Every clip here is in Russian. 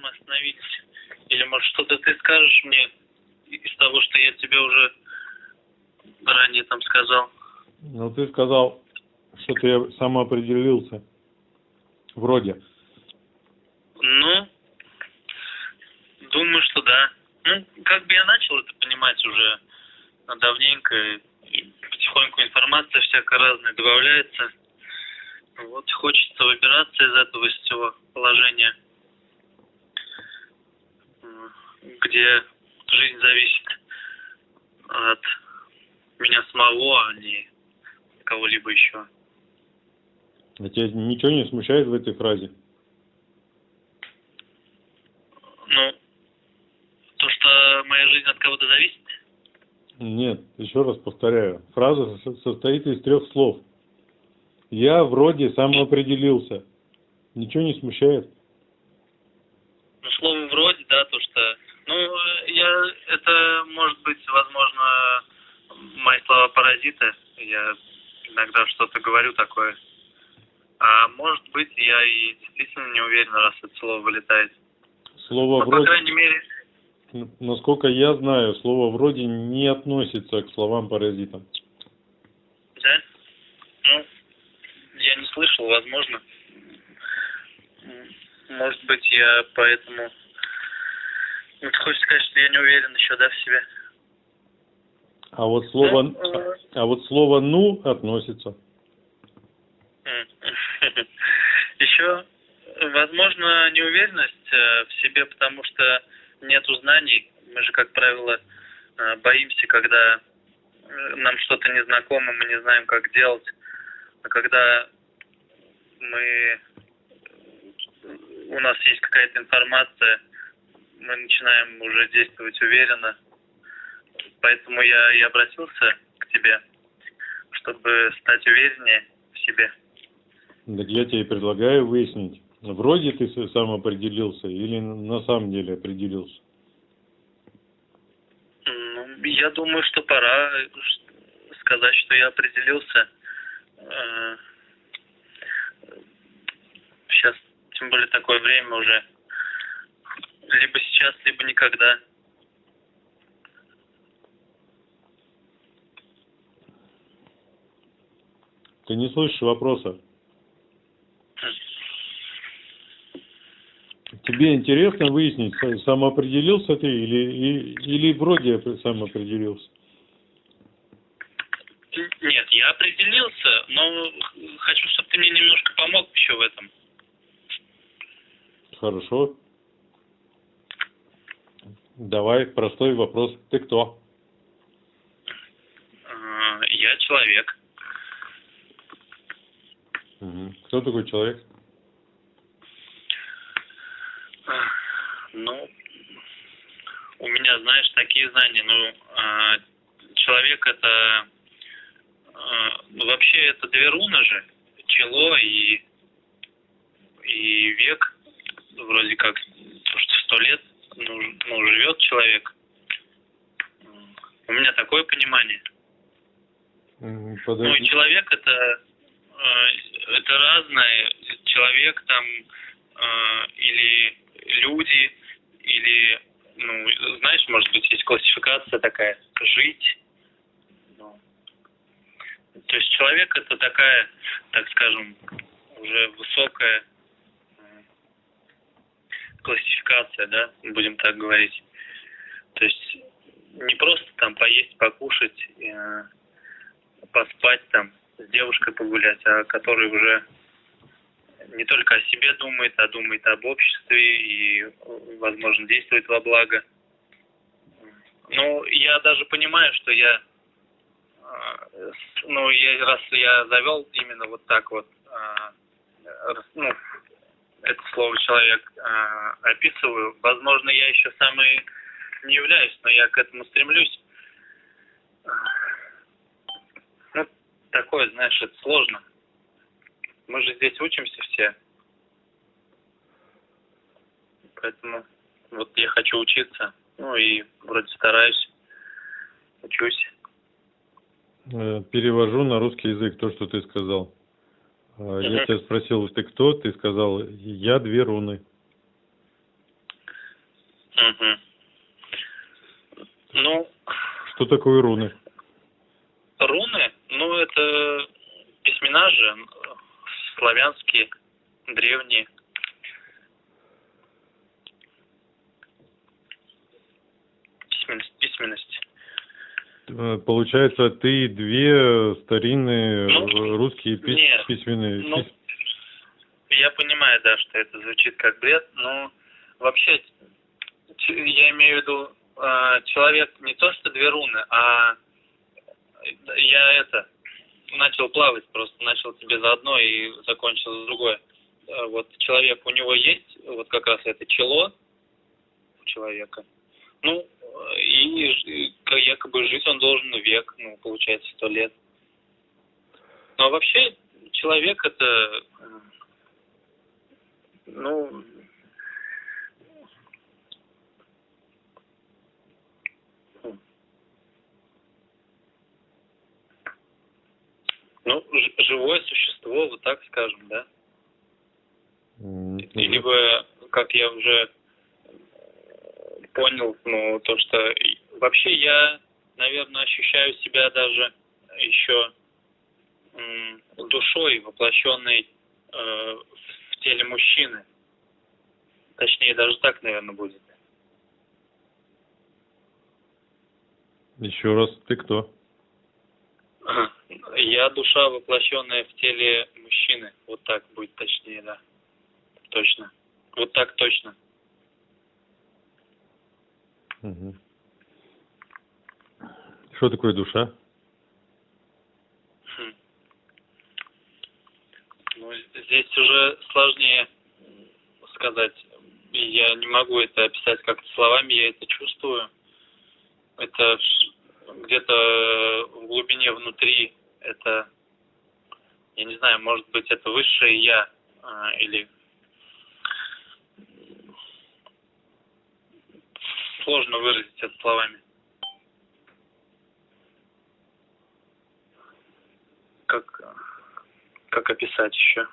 мы остановились? Или, может, что-то ты скажешь мне из того, что я тебе уже ранее там сказал? Ну, ты сказал, что ты самоопределился. Вроде. Ну, думаю, что да. Ну, как бы я начал это понимать уже давненько, и потихоньку информация всякая разная добавляется. Вот хочется выбираться из этого из всего положения, где жизнь зависит от меня самого, а не кого-либо еще. А тебя ничего не смущает в этой фразе? Ну, то, что моя жизнь от кого-то зависит? Нет, еще раз повторяю. Фраза состоит из трех слов. Я вроде самоопределился. Ничего не смущает? Ну, слово вроде, да, то, что... Ну, я... Это, может быть, возможно, мои слова паразиты. Я иногда что-то говорю такое. А может быть, я и действительно не уверен, раз это слово вылетает. Слово Но, вроде... по крайней мере, Насколько я знаю, слово вроде не относится к словам паразитам. да? Ну, я не слышал, возможно. Может быть, я поэтому... Ну, ты хочешь сказать, что я не уверен еще, да, в себе? А вот слово, э, а вот слово ну относится. Еще, возможно, неуверенность э, в себе, потому что нету знаний. Мы же, как правило, э, боимся, когда э, нам что-то незнакомо, мы не знаем, как делать. А когда мы у нас есть какая-то информация, мы начинаем уже действовать уверенно. Поэтому я и обратился к тебе, чтобы стать увереннее в себе. Так я тебе предлагаю выяснить, вроде ты сам определился или на самом деле определился. Ну, я думаю, что пора э, сказать, что я определился. Сейчас, тем более, такое время уже. Либо сейчас, либо никогда. Ты не слышишь вопроса. Тебе интересно выяснить, самоопределился ты или, или вроде опре- сам определился? Нет, я определился, но хочу, чтобы ты мне немножко помог еще в этом. Хорошо. Давай, простой вопрос. Ты кто? А, Я человек. Кто такой человек? Ну, у меня, знаешь, такие знания. Ну, а, человек это... а, ну, вообще это две руны же. Чело и, и век. Вроде как, то, что сто лет ну, ну, живет человек. У меня такое понимание. М, Ну, и Подожди. человек это, э, это разное. Человек там э, или люди, или, ну, знаешь, может быть, есть классификация такая, жить. Ну, то есть человек это такая, так скажем, уже высокая классификация, да, будем так говорить. То есть не просто там поесть, покушать, э, поспать там, с девушкой погулять, а который уже не только о себе думает, а думает об обществе и, возможно, действует во благо. Ну, я даже понимаю, что я, э, ну, я, раз я завел именно вот так вот, э, ну, это слово человек э, описываю, возможно, я еще сам и не являюсь, но я к этому стремлюсь. Ну, такое, знаешь, это сложно. Мы же здесь учимся все. Поэтому вот я хочу учиться. Ну и вроде стараюсь. Учусь. Э, Перевожу на русский язык то, что ты сказал. Э, Я тебя спросил, ты кто? Ты сказал, я две руны. Угу. Ну, Что такое руны? руны, ну, это письмена же славянские, древние. Письменность, письменность. Э, Получается, ты две старинные Ну, русские пис- нет. письменные... Ну, я понимаю, да, что это звучит как бред, но вообще я имею в виду э, человек не то что две руны, а я это начал плавать просто, начал тебе за одно и закончил за другое. Э, Вот человек, у него есть вот как раз это чело у человека. Ну, и, как якобы жить он должен век, ну, получается, сто лет. Но вообще человек это, э, ну, ну, живое существо, вот так скажем, да? М, И либо, как я уже э, понял, ну, то, что вообще я, наверное, ощущаю себя даже еще душой, воплощенной э, в теле мужчины. Точнее, даже так, наверное, будет. Еще раз, ты кто? Я душа, воплощенная в теле мужчины. Вот так будет точнее, да. Точно. Вот так точно. Мгм. Что такое душа? Хм. Ну, здесь уже сложнее сказать. Я не могу это описать как-то словами, я это чувствую. Это где-то в глубине внутри, это, я не знаю, может быть, это высшее я, а, или сложно выразить это словами. Как, как описать еще?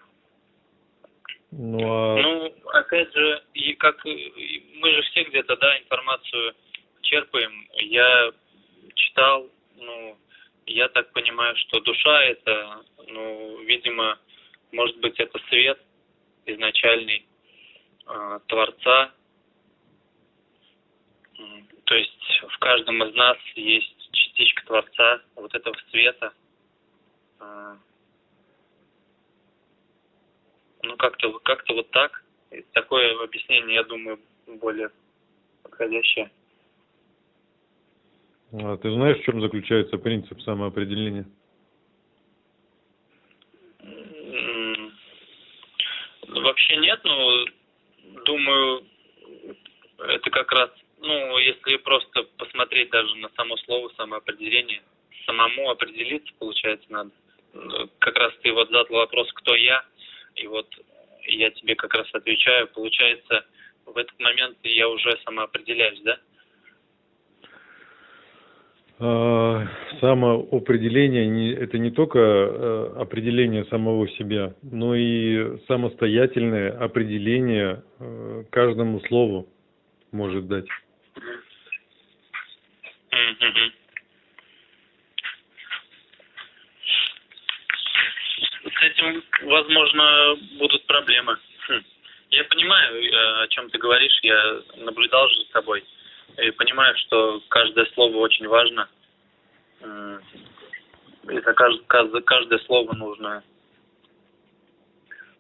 Ну, а Ну, опять же, и как мы же все где-то, да, информацию черпаем. Я читал, ну, я так понимаю, что душа это, ну, видимо, может быть, это свет изначальный э, Творца. То есть в каждом из нас есть частичка Творца, вот этого света. Э, ну, как-то как-то вот так. И Такое объяснение, я думаю, более подходящее. а ты знаешь, в чем заключается принцип самоопределения? Вообще нет, но думаю, это как раз, ну, если просто посмотреть даже на само слово самоопределение, самому определиться, получается, надо. Как раз ты вот задал вопрос, кто я, и вот я тебе как раз отвечаю, получается, в этот момент я уже самоопределяюсь, да? А, Самоопределение это не только э, определение самого себя, но и самостоятельное определение э, каждому слову может дать. С этим, возможно, будут проблемы. Хм. Я понимаю, э, о чем ты говоришь, я наблюдал же за тобой. И понимаю, что каждое слово очень важно. И за кажд- каз- за каждое слово нужно,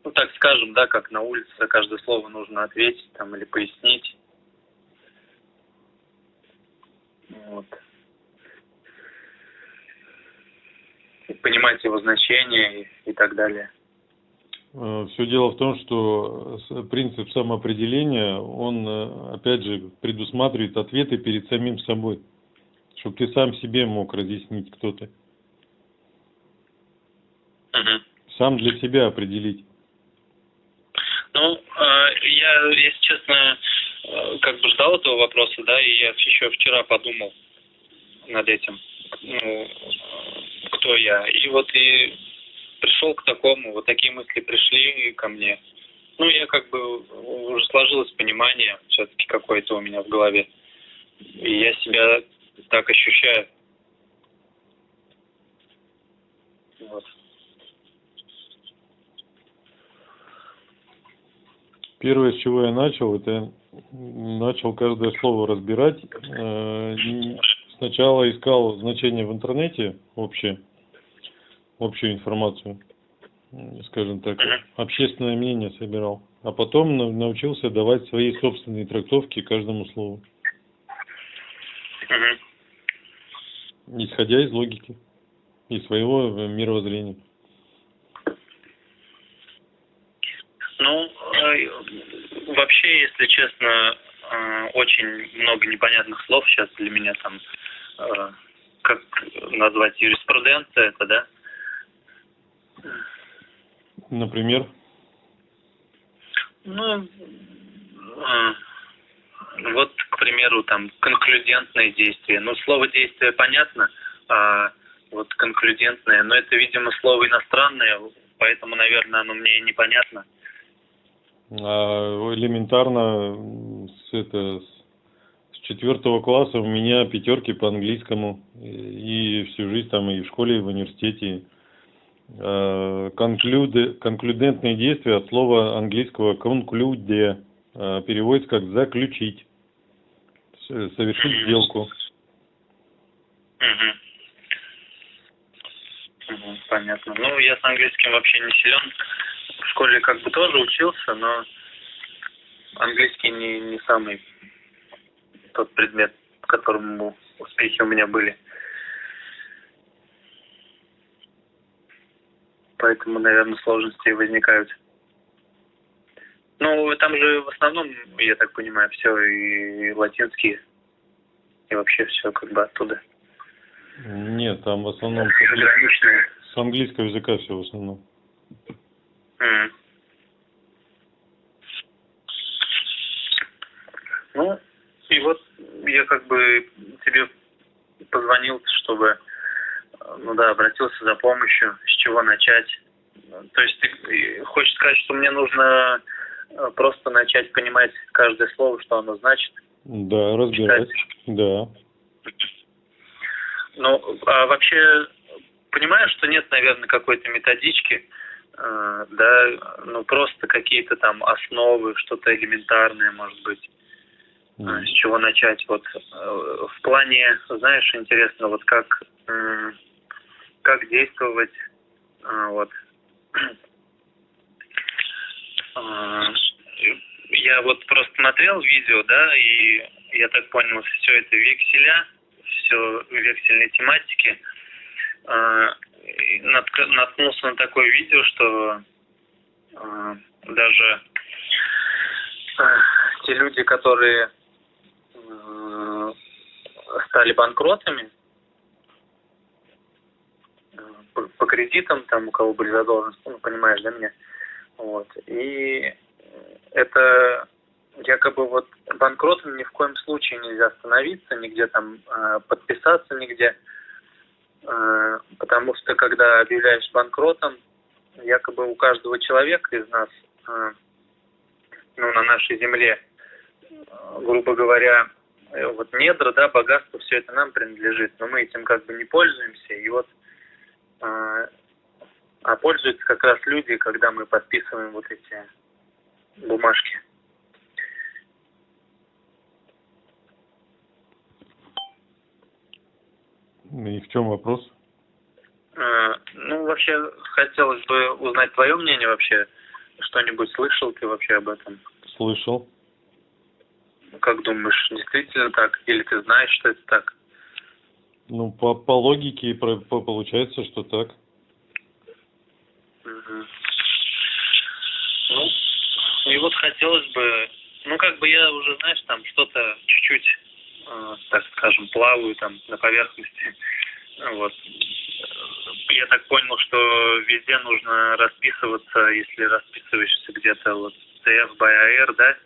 ну так скажем, да, как на улице, за каждое слово нужно ответить там или пояснить. Вот. И понимать его значение и, и так далее. Все дело в том, что с- принцип самоопределения, он, э, опять же, предусматривает ответы перед самим собой, чтобы ты сам себе мог разъяснить, кто ты, Мгм. сам для себя определить. Ну, э, я, если честно, э, как бы ждал этого вопроса, да, и я еще вчера подумал над этим, ну, э, кто я. И вот и пришел к такому, вот такие мысли пришли ко мне. ну, я как бы уже сложилось понимание все-таки какое-то у меня в голове. И я себя так ощущаю. Вот. Первое, с чего я начал, это начал каждое слово разбирать. Э, сначала искал значение в интернете общее, общую информацию, скажем так, общественное мнение собирал. А потом научился давать свои собственные трактовки каждому слову. Исходя из логики и своего мировоззрения. Ну, э, вообще, если честно, э, очень много непонятных слов сейчас для меня там, э, как назвать юриспруденция это, да? Например? Ну, вот, к примеру, там, конклюдентное действие. Ну, слово действие понятно, а вот конклюдентное, но это, видимо, слово иностранное, поэтому, наверное, оно мне непонятно. А элементарно с, это, с четвертого класса у меня пятерки по английскому и всю жизнь там и в школе, и в университете. А, конклюды, конклюдентные действия от слова английского conclude а, переводится как заключить, совершить сделку. Понятно. Ну, я с английским вообще не силен в школе как бы тоже учился, но английский не, не самый тот предмет, в котором успехи у меня были. Поэтому, наверное, сложности возникают. Ну, там же в основном, я так понимаю, все и латинские, и вообще все как бы оттуда. Нет, там в основном с английского языка все в основном. Ну, и вот я как бы тебе позвонил, чтобы, ну да, обратился за помощью, с чего начать. То есть ты хочешь сказать, что мне нужно э, просто начать понимать каждое слово, что оно значит? Да, разбирать, да. Ну, а вообще, понимаю, что нет, наверное, какой-то методички, да, ну просто какие-то там основы, что-то элементарное, может быть, mm. с чего начать. Вот э, в плане, знаешь, интересно, вот как как действовать, вот. Я вот просто смотрел видео, да, и я так понял, все это векселя, все вексельные тематики наткнулся на такое видео, что э, даже э, те люди, которые э, стали банкротами э, по, по кредитам, там у кого были задолженности, ну, понимаешь, да, меня? Вот. И это якобы вот банкротом ни в коем случае нельзя остановиться, нигде там э, подписаться, нигде. Э, потому что когда объявляешь банкротом, якобы у каждого человека из нас, э, ну, на нашей земле, э, грубо говоря, вот недра, да, богатство, все это нам принадлежит, но мы этим как бы не пользуемся, и вот а пользуются как раз люди, когда мы подписываем вот эти бумажки. И в чем вопрос? А, ну, вообще, хотелось бы узнать твое мнение вообще. Что-нибудь слышал ты вообще об этом? Слышал. Как думаешь, действительно так? Или ты знаешь, что это так? Ну, по, по логике по, по, получается, что так. Угу. Ну, и вот хотелось бы, ну, как бы я уже, знаешь, там что-то чуть-чуть так скажем, плаваю там на поверхности. Вот. Я так понял, что везде нужно расписываться, если расписываешься где-то вот CF by AR, да?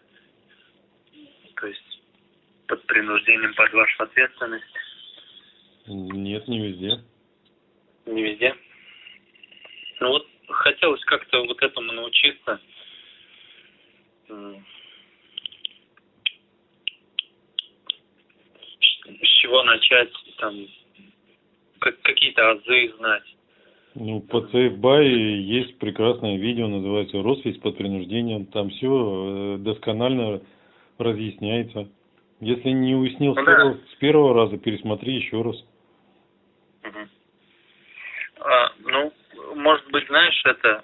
То есть под принуждением под вашу ответственность. Нет, не везде. Не везде? Ну вот хотелось как-то вот этому научиться. Чего начать, там, как, какие-то азы знать. Ну, по CFBY есть прекрасное видео, называется «Роспись под принуждением». Там все досконально разъясняется. Если не уяснил Ну с, да. первого, с первого раза, пересмотри еще раз. А, ну, может быть, знаешь, это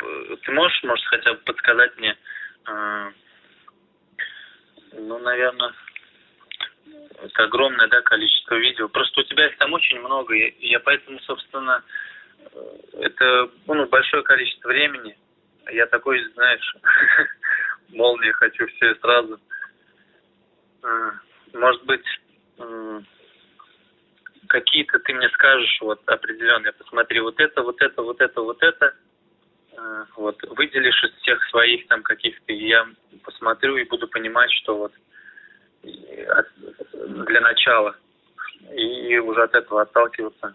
э, ты можешь, может, хотя бы подсказать мне, э, ну, наверное, это огромное, да, количество видео. Просто у тебя их там очень много, и я поэтому, собственно, э, это ну, большое количество времени. Я такой, знаешь, молния хочу все сразу. Э, Может быть, какие-то ты мне скажешь вот определенные, посмотри вот это, вот это, вот это, вот это, Э, вот выделишь из всех своих там каких-то, и я посмотрю и буду понимать, что вот для начала и уже от этого отталкиваться.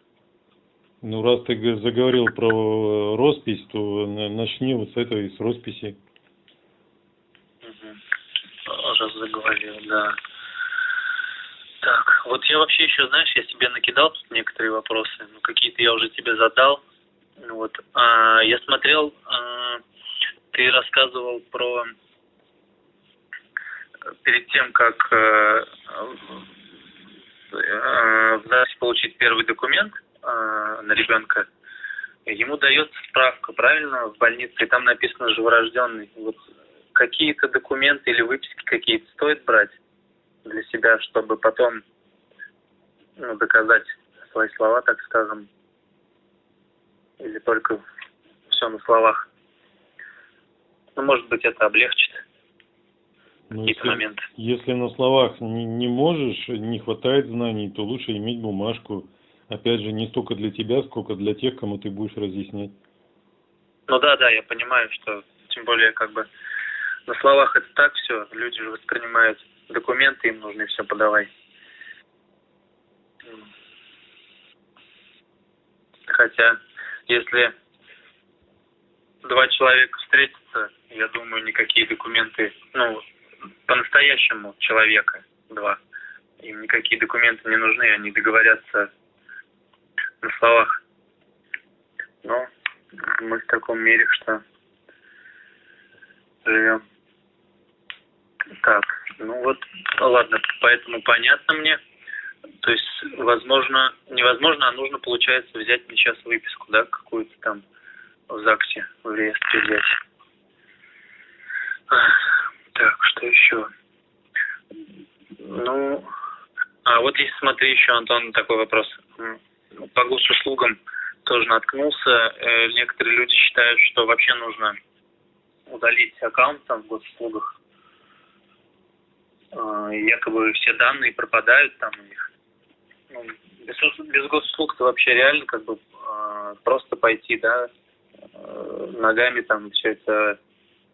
Ну, раз ты заговорил про э, роспись, то на- начни вот с этой, с росписи. Мгм. Раз заговорил, да. Так, вот я вообще еще, знаешь, я себе накидал тут некоторые вопросы, ну какие-то я уже тебе задал. Вот, а, я смотрел, а, ты рассказывал про э, перед тем, как э, э, получить первый документ э, на ребенка, ему дается справка, правильно, в больнице, и там написано живорожденный. Вот какие-то документы или выписки какие-то стоит брать для себя, чтобы потом ну, доказать свои слова, так скажем, или только все на словах. Ну, может быть, это облегчит Ну, какие-то если, моменты. если на словах не, не можешь, не хватает знаний, то лучше иметь бумажку. Опять же, не столько для тебя, сколько для тех, кому ты будешь разъяснять. Ну да, да, я понимаю, что тем более как бы на словах это так все, люди же воспринимают документы, им нужно все подавай. Хотя, если два человека встретятся, я думаю, никакие документы, ну, по-настоящему человека два, им никакие документы не нужны, они договорятся на словах. Но мы в таком мире, что живем. Так, ну вот, ладно, поэтому понятно мне. То есть, возможно, невозможно, а нужно, получается, взять мне сейчас выписку, да, какую-то там в ЗАГСе, в реестре взять. Так, что еще? Ну, а вот если смотри еще, Антон, такой вопрос. По госуслугам тоже наткнулся. Э, Некоторые люди считают, что вообще нужно удалить аккаунт там в госуслугах. И Якобы все данные пропадают там у них. Ну, без, без госуслуг-то вообще реально как бы а, просто пойти, да, э, ногами там все это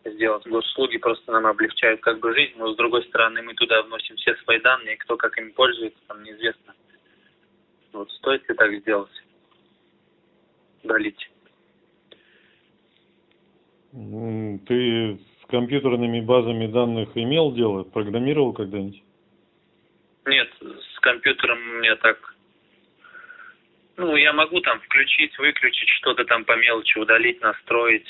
сделать. Госуслуги просто нам облегчают как бы жизнь, но с другой стороны мы туда вносим все свои данные, и кто как ими пользуется, там неизвестно. Вот стоит ли так сделать? Удалить. Ты с компьютерными базами данных имел дело? Программировал когда-нибудь? Нет, с компьютером у меня так... Ну, я могу там включить, выключить, что-то там по мелочи удалить, настроить,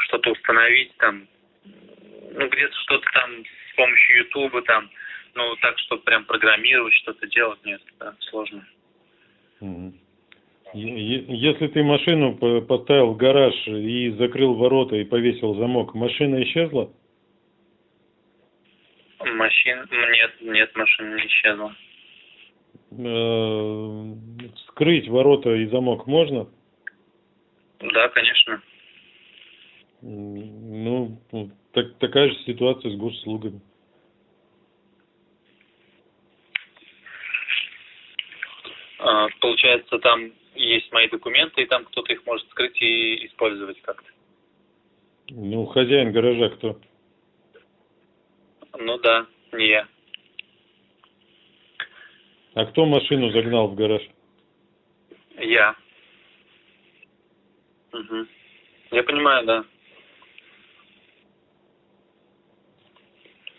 что-то установить там. Ну, где-то что-то там с помощью Ютуба там. Ну, так, чтобы прям программировать, что-то делать, нет, да, сложно. Если ты машину по- поставил в гараж и закрыл ворота и повесил замок, машина исчезла? Машин... Нет, нет, машина не исчезла. Э, Вскрыть ворота и замок можно? Да, конечно. Ну, вот так- такая же ситуация с госуслугами. А, Получается, там есть мои документы, и там кто-то их может скрыть и использовать как-то. Ну, хозяин гаража кто? Ну да, не я. А кто машину загнал в гараж? Я. Угу. Я понимаю, да.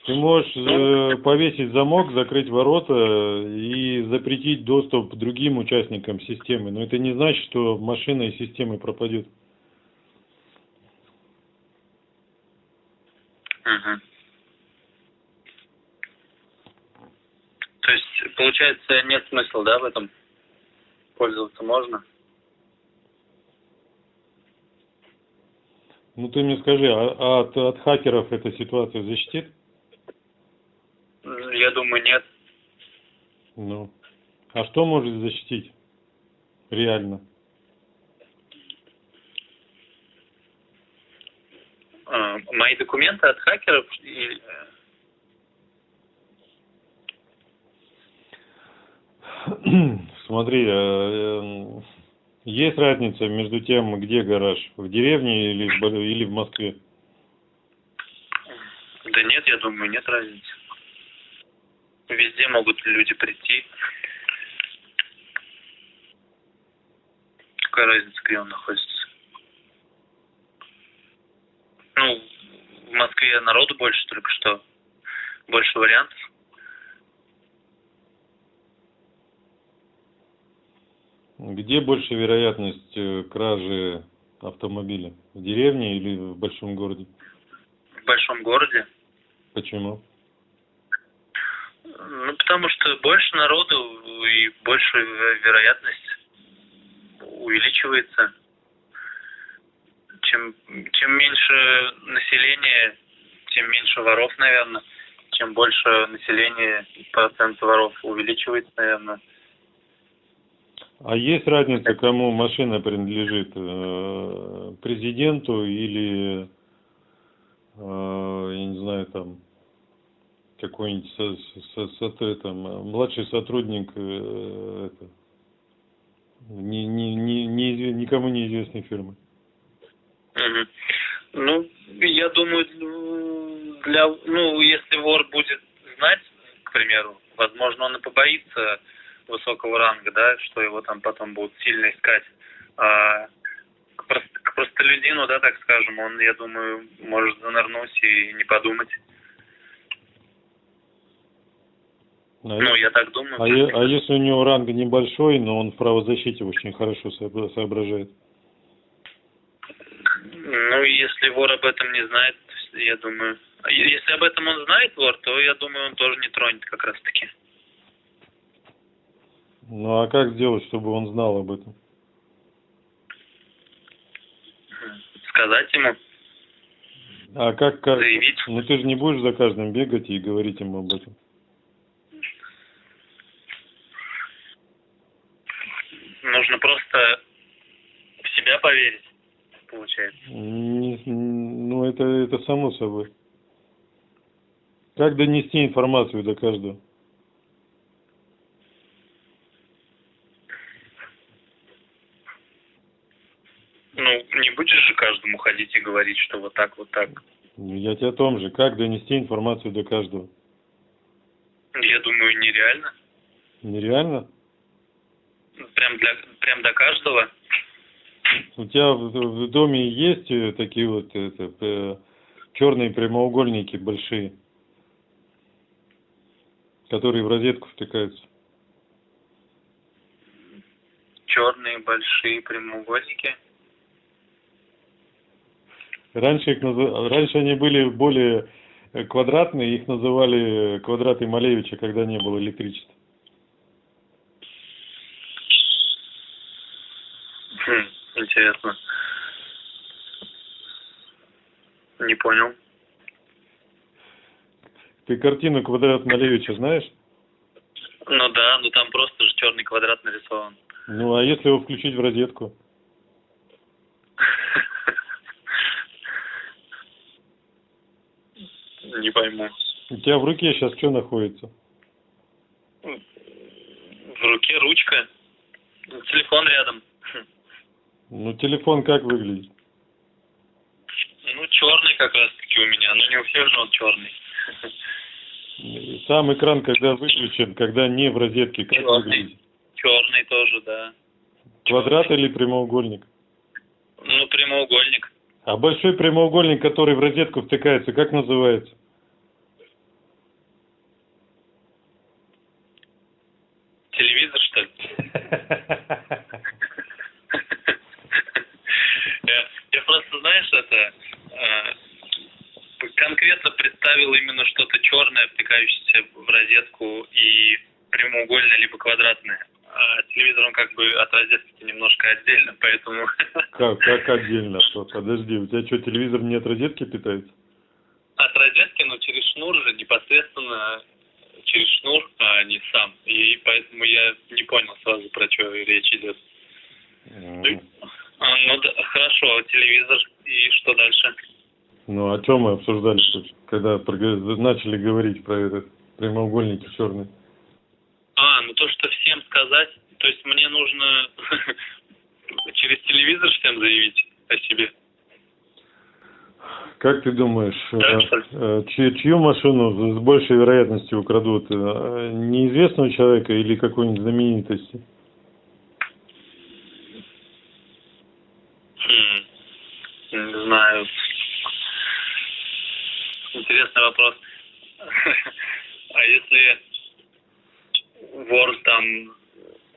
Ты можешь э, повесить замок, закрыть ворота и запретить доступ другим участникам системы. Но это не значит, что машина из системы пропадет. Мгм. То есть, получается, нет смысла, да, в этом? Пользоваться можно? Ну ты мне скажи, а, а от, от хакеров эта ситуация защитит? Я думаю, нет. Ну. А что может защитить? Реально. А, мои документы от хакеров и, э, Смотри, э, э, есть разница между тем, где гараж? В деревне или в, Бо- или в Москве? Да нет, я думаю, нет разницы. Везде могут люди прийти. Какая разница, где он находится? Ну, в Москве народу больше только что. Больше вариантов. Где больше вероятность э, кражи автомобиля? В деревне или в большом городе? В большом городе. Почему? Ну, потому что больше народу и больше ве- вероятность увеличивается. Чем, чем меньше населения, тем меньше воров, наверное. Чем больше населения, процент воров увеличивается, наверное. А есть разница, кому машина принадлежит? э, Президенту или, э, я не знаю, там, какой-нибудь со- со- со- со- там, э, младший сотрудник э, это, не, не, не, неизве- никому неизвестной фирмы? Ну, я думаю, для, ну, если вор будет знать, к примеру, возможно, он и побоится высокого ранга, да, что его там потом будут сильно искать. А к, прост- к простолюдину, да, так скажем, он, я думаю, может занырнуть и не подумать. А Ну, я так думаю. А, а если у него ранг небольшой, но он в правозащите очень хорошо сообра- соображает? Ну, если вор об этом не знает, я думаю... а Если об этом он знает, вор, то, я думаю, он тоже не тронет как раз-таки. Ну а как сделать, чтобы он знал об этом? Сказать ему, А как, как? заявить. Ну ты же не будешь за каждым бегать и говорить ему об этом. Нужно просто в себя поверить, получается. Не- ну это, это само собой. Как донести информацию до каждого? Ну, не будешь же каждому ходить и говорить, что вот так, вот так. Ну, Я тебе о том же. Как донести информацию до каждого? Я думаю, нереально. Нереально? Прям, для, прям до каждого. У тебя в, в доме есть э, такие вот это, э, черные прямоугольники большие, которые в розетку втыкаются? Черные большие прямоугольники. Раньше, их назы- Раньше они были более э, квадратные, их называли квадраты Малевича, когда не было электричества. Хм, интересно. Не понял. Ты картину «Квадрат Малевича» знаешь? Ну да, ну там просто же черный квадрат нарисован. Ну, а если его включить в розетку? Не пойму. У тебя в руке сейчас что находится? В руке ручка. Телефон рядом. Ну, телефон как выглядит? Ну, черный как раз-таки у меня, но не у всех же он черный. Сам экран, когда выключен, когда не в розетке, как черный. выглядит? Черный тоже, да. Квадрат черный. или прямоугольник? Ну, прямоугольник. А большой прямоугольник, который в розетку втыкается, как называется? Телевизор, что ли? конкретно представил именно что-то черное, втыкающееся в розетку и прямоугольное либо квадратное. А телевизор, он как бы от розетки немножко отдельно, поэтому... Как, как отдельно? Что, Подожди, у тебя что, телевизор не от розетки питается? От розетки, но через шнур же, непосредственно через шнур, а не сам. И поэтому я не понял сразу, про что речь идет. М. А, ну да, хорошо, телевизор и что дальше? Ну, о чем мы обсуждали когда начали говорить про этот прямоугольники черные? А, ну то, что всем сказать, то есть мне нужно через телевизор всем заявить о себе. Как ты думаешь, Да, э, ли? э, чью, чью машину с большей вероятностью украдут? Э, Неизвестного человека или какой-нибудь знаменитости? Хм, не знаю. Интересный вопрос. А если вор там,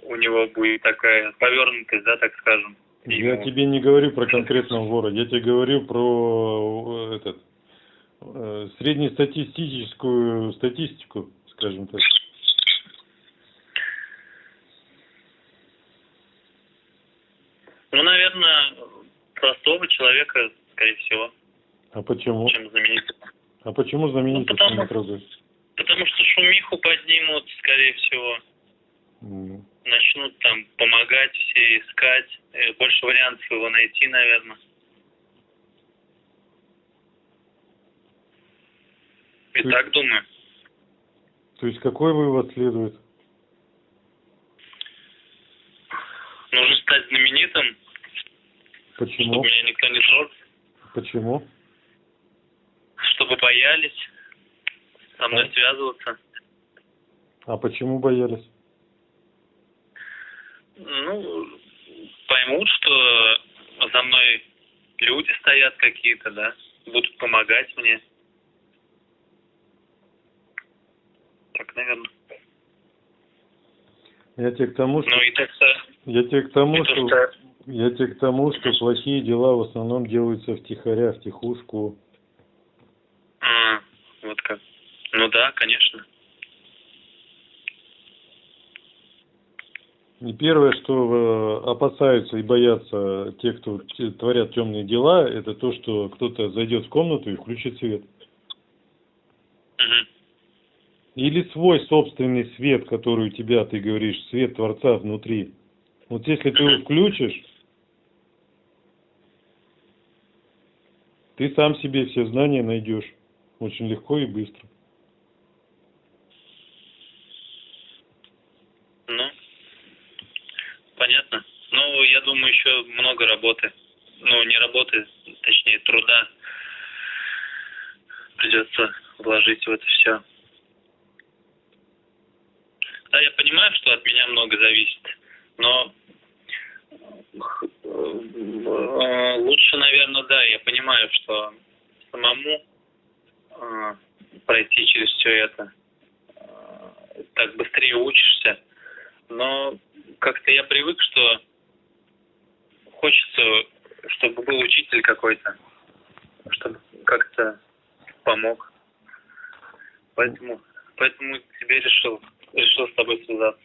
у него будет такая повернутость, да, так скажем? Я ему- тебе не говорю про конкретного вора, я тебе говорю про э, этот э, среднестатистическую статистику, скажем так. Ну, наверное, простого человека, скорее всего, А почему? чем знаменитого. А почему знаменитости Ну, потому- не трогают? Потому что шумиху поднимут, скорее всего. М. Начнут там помогать все, искать. Э, Больше вариантов его найти, наверное. И То так думаю. То есть какой вывод следует? Нужно стать знаменитым, Почему? чтобы меня никто не трогал, Почему? Чтобы боялись со мной Да. связываться. А почему боялись? Ну, поймут, что за мной люди стоят какие-то, да, будут помогать мне. Так, наверное. Я тебе к тому, что Ну и так-то... я тебе к тому, что что- я тебе к тому, что плохие дела в основном делаются втихаря, втихушку. А, вот как. Ну да, конечно. И первое, что э, опасаются и боятся те, кто творят темные дела, это то, что кто-то зайдет в комнату и включит свет. Или свой собственный свет, который у тебя, ты говоришь, свет Творца внутри. Вот если ты его включишь, ты сам себе все знания найдешь. Очень легко и быстро. Ну, понятно. Ну, я думаю, еще много работы. Ну, не работы, точнее, труда придется вложить в это все. Да, я понимаю, что от меня много зависит, но э, лучше, наверное, да, я понимаю, что самому э, пройти через все это э, так быстрее учишься, но как-то я привык, что хочется, чтобы был учитель какой-то, чтобы как-то помог. Поэтому, поэтому тебе решил, решил с тобой связаться.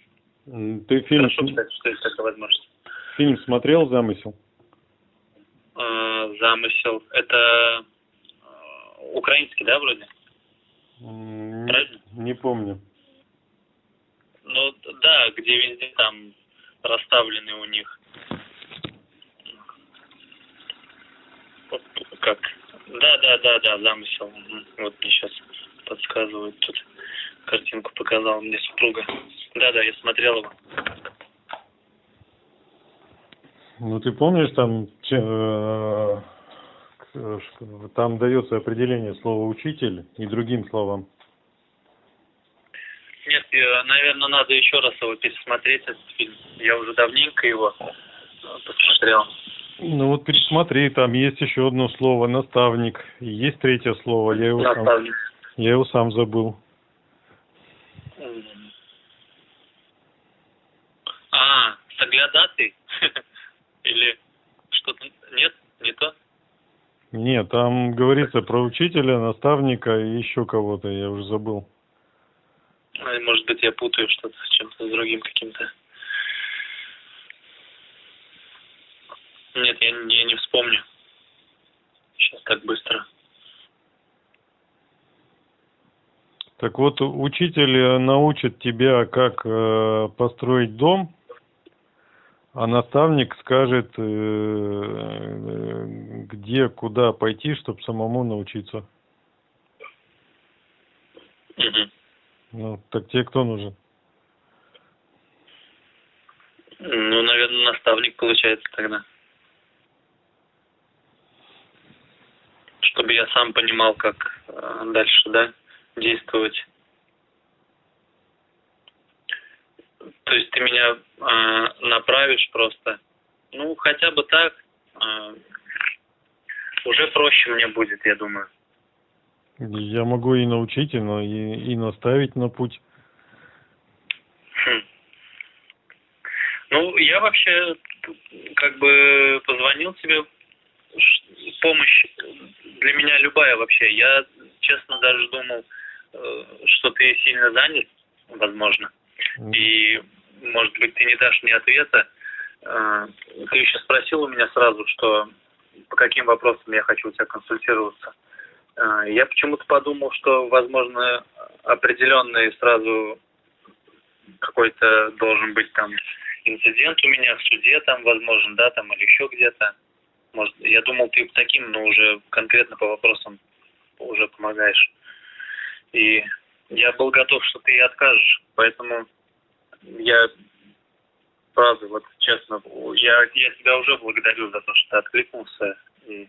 Ты фильм, Хорошо, кстати, что есть такая возможность. фильм смотрел «Замысел»? Э, замысел. Это э, украинский, да, вроде? Не, Правильно? не помню. Ну, да, где везде там расставлены у них. Вот Как? Да, да, да, да, замысел. Вот мне сейчас подсказывают тут. Картинку показала мне супруга. Да, да, я смотрел его. Ну ты помнишь, там, э, ш- там дается определение слова учитель и другим словам. Нет, наверное, надо еще раз его пересмотреть, этот фильм. Я уже давненько его э, посмотрел. Ну вот пересмотри, там есть еще одно слово наставник, есть третье слово, я его сам, я его сам забыл. Меня датой? Или что-то нет? Не то? Нет, там говорится про учителя, наставника и еще кого-то, я уже забыл. А, Может быть, я путаю что-то с чем-то, с другим каким-то. Нет, я, я не вспомню. Сейчас так быстро. Так вот, учитель э, научит тебя, как э, построить дом, а наставник скажет, э, э, где, куда пойти, чтобы самому научиться. Мгм. Ну, так тебе кто нужен? Ну, наверное, наставник получается тогда. Чтобы я сам понимал, как э, дальше, да, действовать. То есть ты меня э, направишь просто. Ну, хотя бы так. э, уже проще мне будет, я думаю. Я могу и научить, и, на- и, и наставить на путь. Хм. Ну, я вообще как бы позвонил тебе. Помощь для меня любая вообще. Я, честно, даже думал, э, что ты сильно занят, возможно. И, может быть, ты не дашь мне ответа. Э, Ты еще спросил у меня сразу, что по каким вопросам я хочу у тебя консультироваться. Э, Я почему-то подумал, что, возможно, определенный сразу какой-то должен быть там инцидент у меня в суде, там, возможно, да, там, или еще где-то. Может, я думал, ты таким, но уже конкретно по вопросам уже помогаешь. И я был готов, что ты и откажешь, поэтому я правда, вот честно, я, я тебя уже благодарю за то, что ты откликнулся. И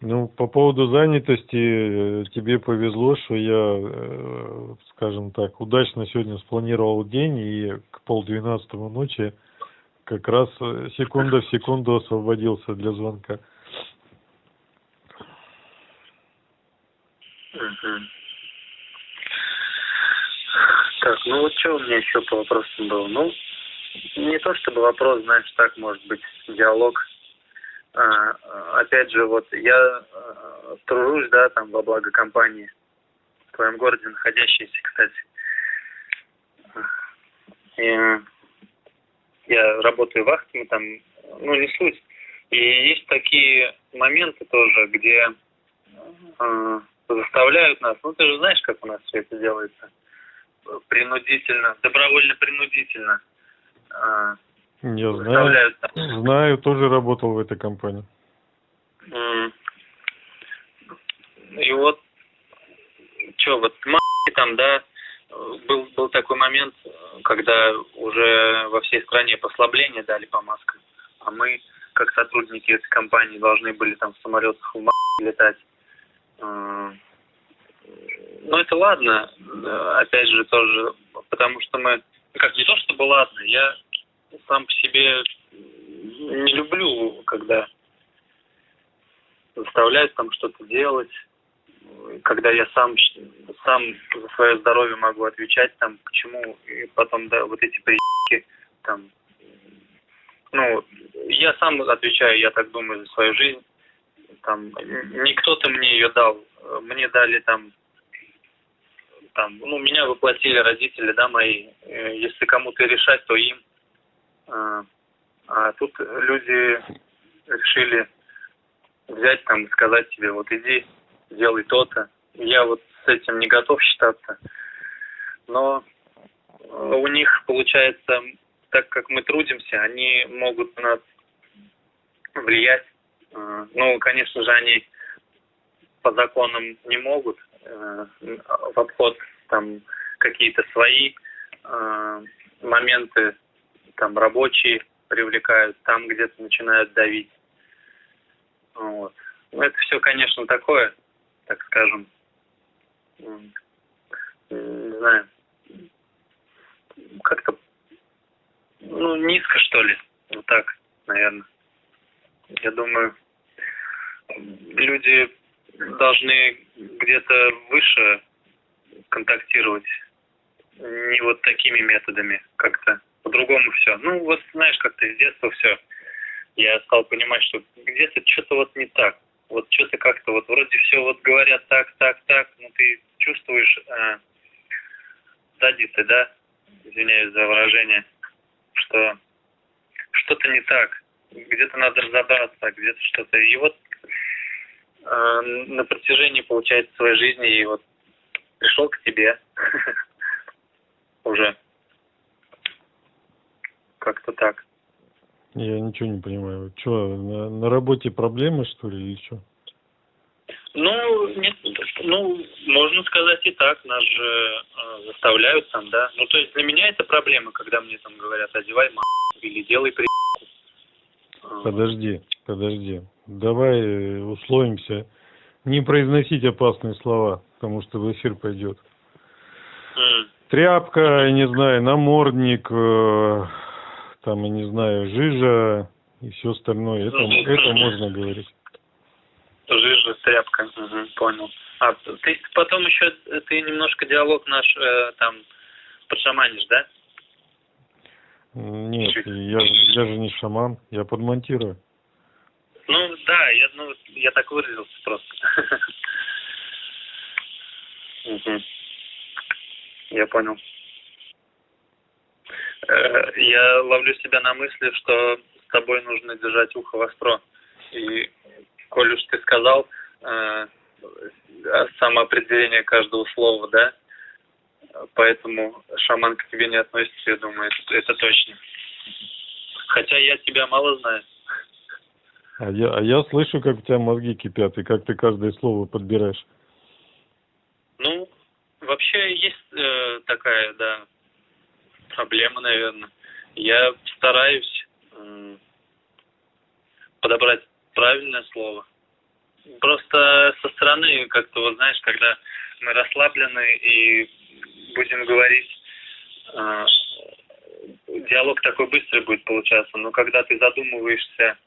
Ну, по поводу занятости, э, тебе повезло, что я, э, скажем так, удачно сегодня спланировал день, и к полдвенадцатого ночи как раз э, секунда в секунду освободился для звонка. Так, ну вот что у меня еще по вопросам было? Ну, не то чтобы вопрос, знаешь, так может быть, диалог. А, опять же, вот я а, тружусь, да, там, во благо компании, в твоем городе находящейся, кстати. И я работаю вахтами там, ну, не суть. И есть такие моменты тоже, где э, заставляют нас, ну ты же знаешь, как у нас все это делается, принудительно, добровольно-принудительно э, Я знаю, там. знаю, тоже работал в этой компании. И вот, что, вот там, да, был, был такой момент, когда уже во всей стране послабление дали по маскам, а мы, как сотрудники этой компании, должны были там в самолетах в м*** летать. Э, Ну, это ладно, опять же, тоже, потому что мы, как не то чтобы ладно, я сам по себе не люблю, когда заставляют там что-то делать, когда я сам сам за свое здоровье могу отвечать там почему и потом да вот эти прики там. Ну я сам отвечаю я так думаю за свою жизнь. Там не кто-то мне ее дал. Мне дали там там ну меня воплотили родители да мои. Э, если кому-то решать то им. А, а тут люди решили взять там сказать тебе, вот иди, делай то-то. Я вот с этим не готов считаться. Но э, у них, получается, так как мы трудимся, они могут на нас влиять. Э, Ну, конечно же, они по законам не могут э, в обход там какие-то свои моменты там рабочие привлекают, там где-то начинают давить. Вот. Ну, это все, конечно, такое, так скажем, не знаю, как-то, ну, низко, что ли, вот так, наверное. Я думаю, люди должны где-то выше контактировать, не вот такими методами как-то по-другому все. Ну, вот знаешь, как-то с детства все. Я стал понимать, что где-то что-то вот не так. Вот что-то как-то вот вроде все вот говорят так, так, так, но ты чувствуешь э, сзади ты, да, извиняюсь за выражение, что что-то не так. Где-то надо разобраться, где-то что-то. И вот э, на протяжении, получается, своей жизни и вот пришел к тебе уже. Как-то так. Я ничего не понимаю. Что, на, на работе проблемы, что ли, или что? Ну, нет, ну, можно сказать и так, нас же э, заставляют там, да. Ну, то есть для меня это проблема, когда мне там говорят, одевай ма или делай при... Подожди, подожди. Давай э, условимся не произносить опасные слова, потому что в эфир пойдет. Mm. Тряпка, я не знаю, намордник, э, там, я не знаю, жижа и все остальное. Это, Ну, это мгм. можно говорить. Жижа, тряпка, Мгм, понял. А ты потом еще, ты немножко диалог наш э, там подшаманишь, да? Нет, Чуть. я, я же не шаман, я подмонтирую. Ну, да, я, ну, я так выразился просто. Я понял. Э, Я ловлю себя на мысли, что с тобой нужно держать ухо востро. И, коль уж ты сказал э, самоопределение каждого слова, да, поэтому шаман к тебе не относится, я думаю, это, это точно. Хотя я тебя мало знаю. А я, а я слышу, как у тебя мозги кипят, и как ты каждое слово подбираешь. Ну, вообще есть э, такая, да, проблема, наверное. Я стараюсь подобрать правильное слово. Просто со стороны, как-то, вот знаешь, когда мы расслаблены и будем говорить, э, диалог такой быстрый будет получаться. Но когда ты задумываешься,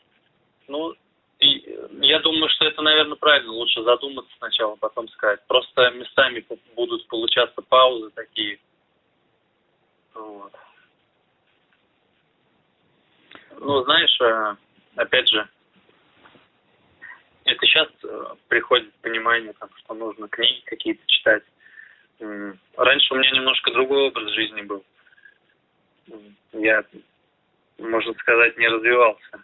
ну, я думаю, что это, наверное, правильно. Лучше задуматься сначала, потом сказать. Просто местами будут получаться паузы такие. Вот. Ну, знаешь, э, опять же, это сейчас приходит понимание, там, что нужно книги какие-то читать. Раньше у меня немножко другой образ жизни был. Я, можно сказать, не развивался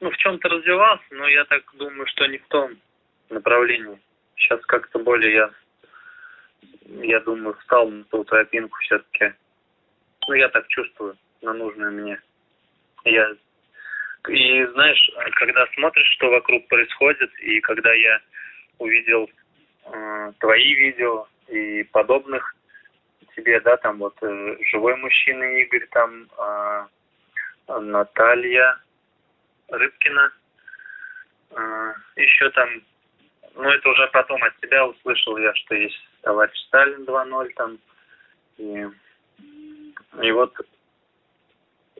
ну, в чем-то развивался, но я так думаю, что не в том направлении. Сейчас как-то более я, я думаю, встал на ту тропинку все-таки. Ну, я так чувствую, на нужную мне. Я и знаешь, когда смотришь, что вокруг происходит, и когда я увидел э, твои видео и подобных тебе, да, там вот э, живой мужчина Игорь, там э, Наталья, Рыбкина. А, Еще там, ну это уже потом от тебя услышал я, что есть товарищ Сталин 2.0 там. И, и вот,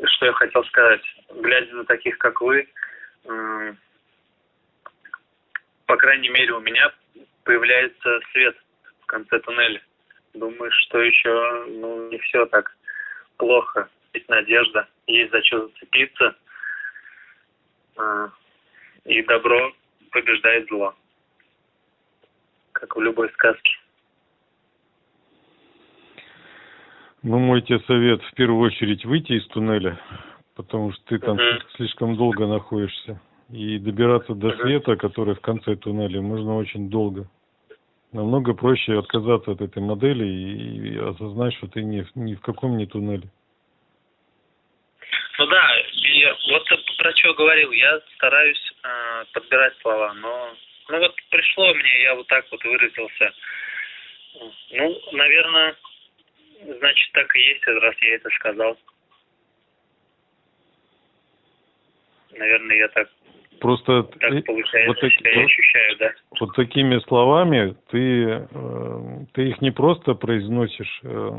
что я хотел сказать, глядя на таких, как вы, по крайней мере у меня появляется свет в конце туннеля. Думаю, что еще ну, не все так плохо. Есть надежда, есть за что зацепиться – а, и добро побеждает зло. Как в любой сказке. Ну, мой тебе совет в первую очередь выйти из туннеля, потому что ты там слишком долго находишься. И добираться до света, который в конце туннеля, можно очень долго. Намного проще отказаться от этой модели и, и осознать, что ты ни, в- ни в каком не туннеле. Ну да, и вот про что говорил, я стараюсь э, подбирать слова, но ну вот пришло мне, я вот так вот выразился. Ну, наверное, значит так и есть, раз я это сказал. Наверное, я так, Просто так э, получается, вот так- себя ощущаю, да. вот такими словами ты, э, ты их не просто произносишь. э,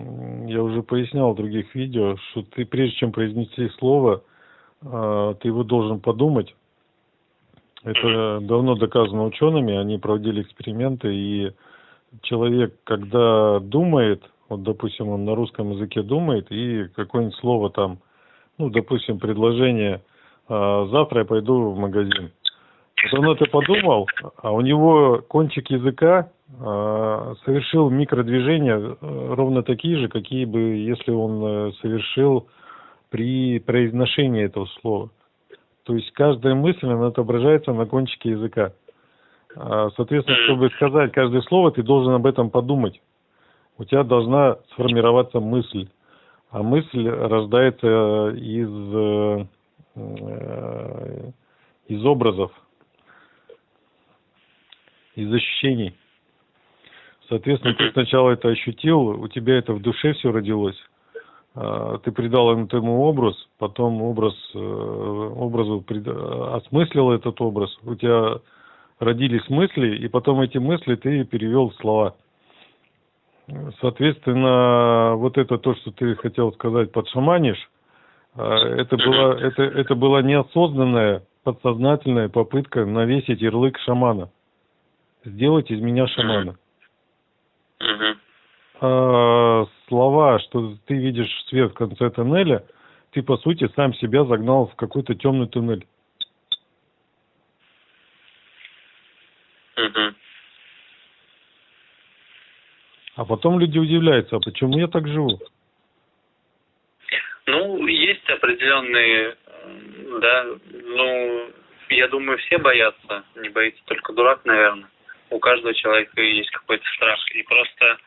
Я уже пояснял в других видео, что ты прежде чем произнести слово, ты его должен подумать. Это давно доказано учеными, они проводили эксперименты, и человек, когда думает, вот, допустим, он на русском языке думает, и какое-нибудь слово там, ну, допустим, предложение а, «завтра я пойду в магазин». Вот он это подумал, а у него кончик языка а, совершил микродвижения э, ровно такие же, какие бы, если он э, совершил при произношении этого слова. То есть каждая мысль, она отображается на кончике языка. А, соответственно, чтобы сказать каждое слово, ты должен об этом подумать. У тебя должна сформироваться мысль. А мысль рождается из, э, из образов, из ощущений. Соответственно, ты сначала это ощутил, у тебя это в душе все родилось. А, ты придал этому образ, потом образ, э, образу осмыслил этот образ. У тебя родились мысли, и потом эти мысли ты перевел в слова. Соответственно, вот это то, что ты хотел сказать, подшаманишь, а, это была, это, это была неосознанная, подсознательная попытка навесить ярлык шамана. Сделать из меня шамана. А, слова, что ты видишь свет в конце тоннеля, ты, по сути, сам себя загнал в какой-то темный туннель. А потом люди удивляются, а почему я так живу? Ну, есть определенные, да, ну, я думаю, все боятся, не боится только дурак, наверное. У каждого человека есть какой-то страх. И просто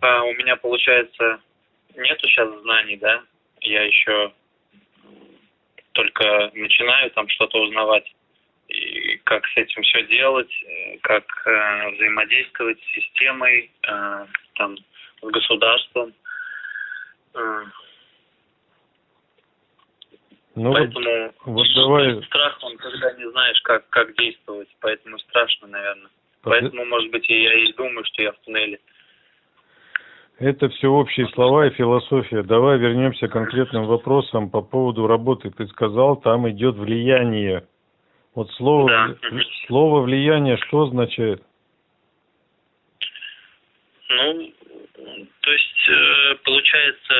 а, у меня, получается, нету сейчас знаний, да, я еще только начинаю там что-то узнавать и как с этим все делать, э, как э, взаимодействовать с системой, э, там, с государством. Э. Ну, поэтому вот давай... страх, он когда не знаешь, как, как действовать, поэтому страшно, наверное. Поэтому, может быть, и я и думаю, что я в туннеле. Это все общие слова и философия. Давай вернемся к конкретным вопросам по поводу работы. Ты сказал, там идет влияние. Вот слово, да. слово влияние что означает? Ну, то есть, э, получается,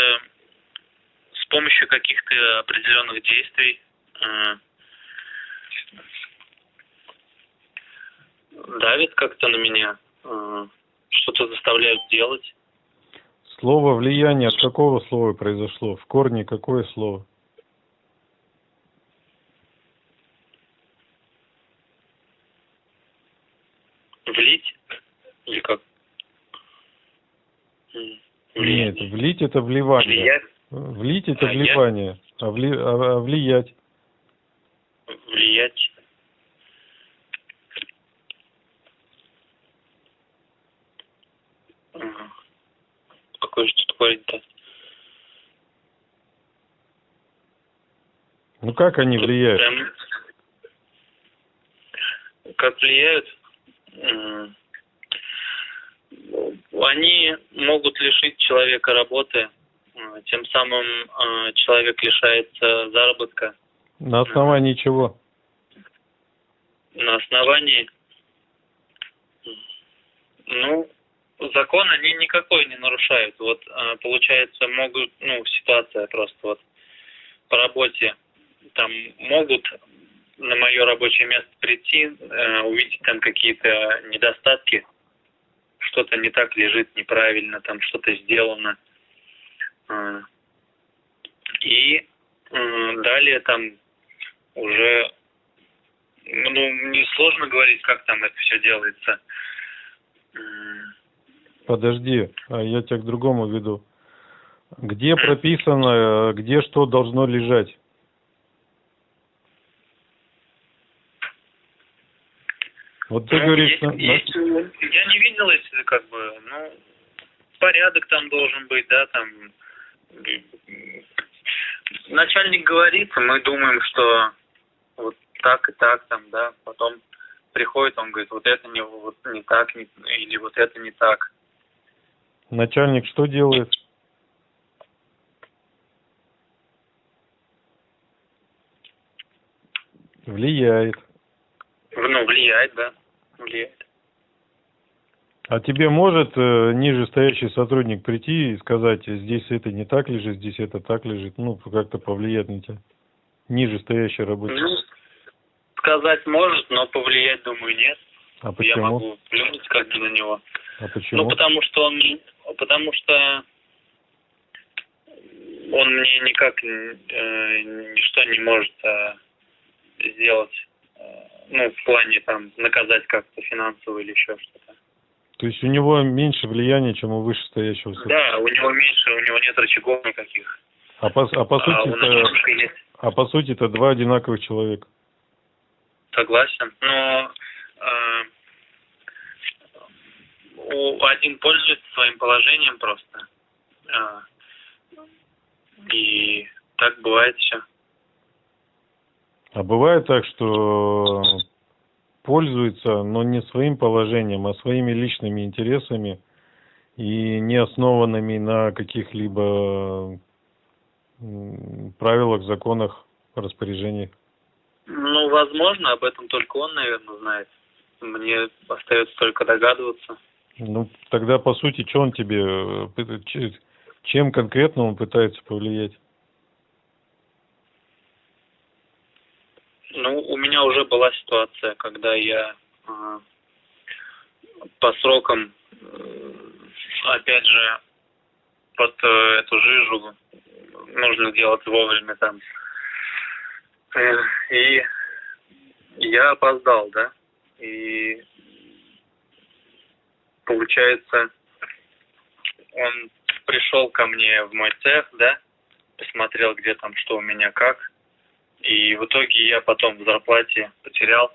с помощью каких-то определенных действий э, давит как-то на меня, э, что-то заставляют делать. Слово влияние от какого слова произошло? В корне какое слово? Влить? Или как? Влиять. Нет, влить это вливание. Влиять? Влить это а вливание, а, вли... а, а влиять? Влиять. Какой же тут корень-то? Ну как они влияют? Прям... Как влияют? Они могут лишить человека работы, э, тем самым э, человек лишается заработка. На основании чего? На основании, ну, закон они никакой не нарушают. Вот э, получается, могут, ну, ситуация просто вот по работе, там могут на мое рабочее место прийти, э, увидеть там какие-то недостатки, что-то не так лежит неправильно, там что-то сделано. Э, и э, далее там уже, ну, мне сложно говорить, как там это все делается. Подожди, а я тебя к другому веду. Где прописано, где что должно лежать? Вот ты ну, говоришь... Есть, на... есть, я не видел, если как бы, ну, порядок там должен быть, да, там... Начальник говорит, мы думаем, что вот так и так там, да, потом приходит, он говорит, вот это не, вот не так, не, или вот это не так. Начальник что делает? Влияет. Ну, влияет, да влияет. А тебе может э, ниже стоящий сотрудник прийти и сказать, здесь это не так лежит, здесь это так лежит, ну, как-то повлиять на тебя? Ниже стоящий рабочий. Ну, сказать может, но повлиять, думаю, нет. А Я почему? могу плюнуть как бы на него. А почему? Ну, потому что он, потому что он мне никак э, ничто не может э, сделать, э, ну, в плане там наказать как-то финансово или еще что-то. То есть у него меньше влияния, чем у вышестоящего сотрудника. Да, у него меньше, у него нет рычагов никаких. А по, а по а сути у это, а по сути это два одинаковых человека. Согласен, но э, у- один пользуется своим положением просто. Э, и так бывает все. А бывает так, что пользуется, но не своим положением, а своими личными интересами и не основанными на каких-либо правилах, законах, распоряжениях. Ну, возможно, об этом только он, наверное, знает. Мне остается только догадываться. Ну, тогда, по сути, что он тебе, э, чем конкретно он пытается повлиять? Ну, у меня уже была ситуация, когда я э, по срокам, э, опять же, под э, эту жижу нужно делать вовремя там. Э, и я опоздал, да, и получается, он пришел ко мне в мой цех, да, посмотрел, где там что у меня как, и в итоге я потом в зарплате потерял,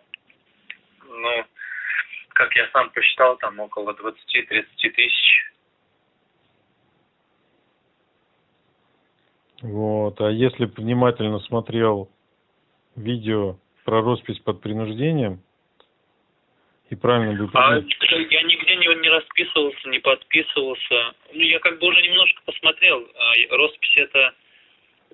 ну, как я сам посчитал, там около 20-30 тысяч. Вот. А если внимательно смотрел видео про роспись под принуждением и правильно бы А я нигде не, не расписывался, не подписывался. Ну, я как бы уже немножко посмотрел. А, Роспись это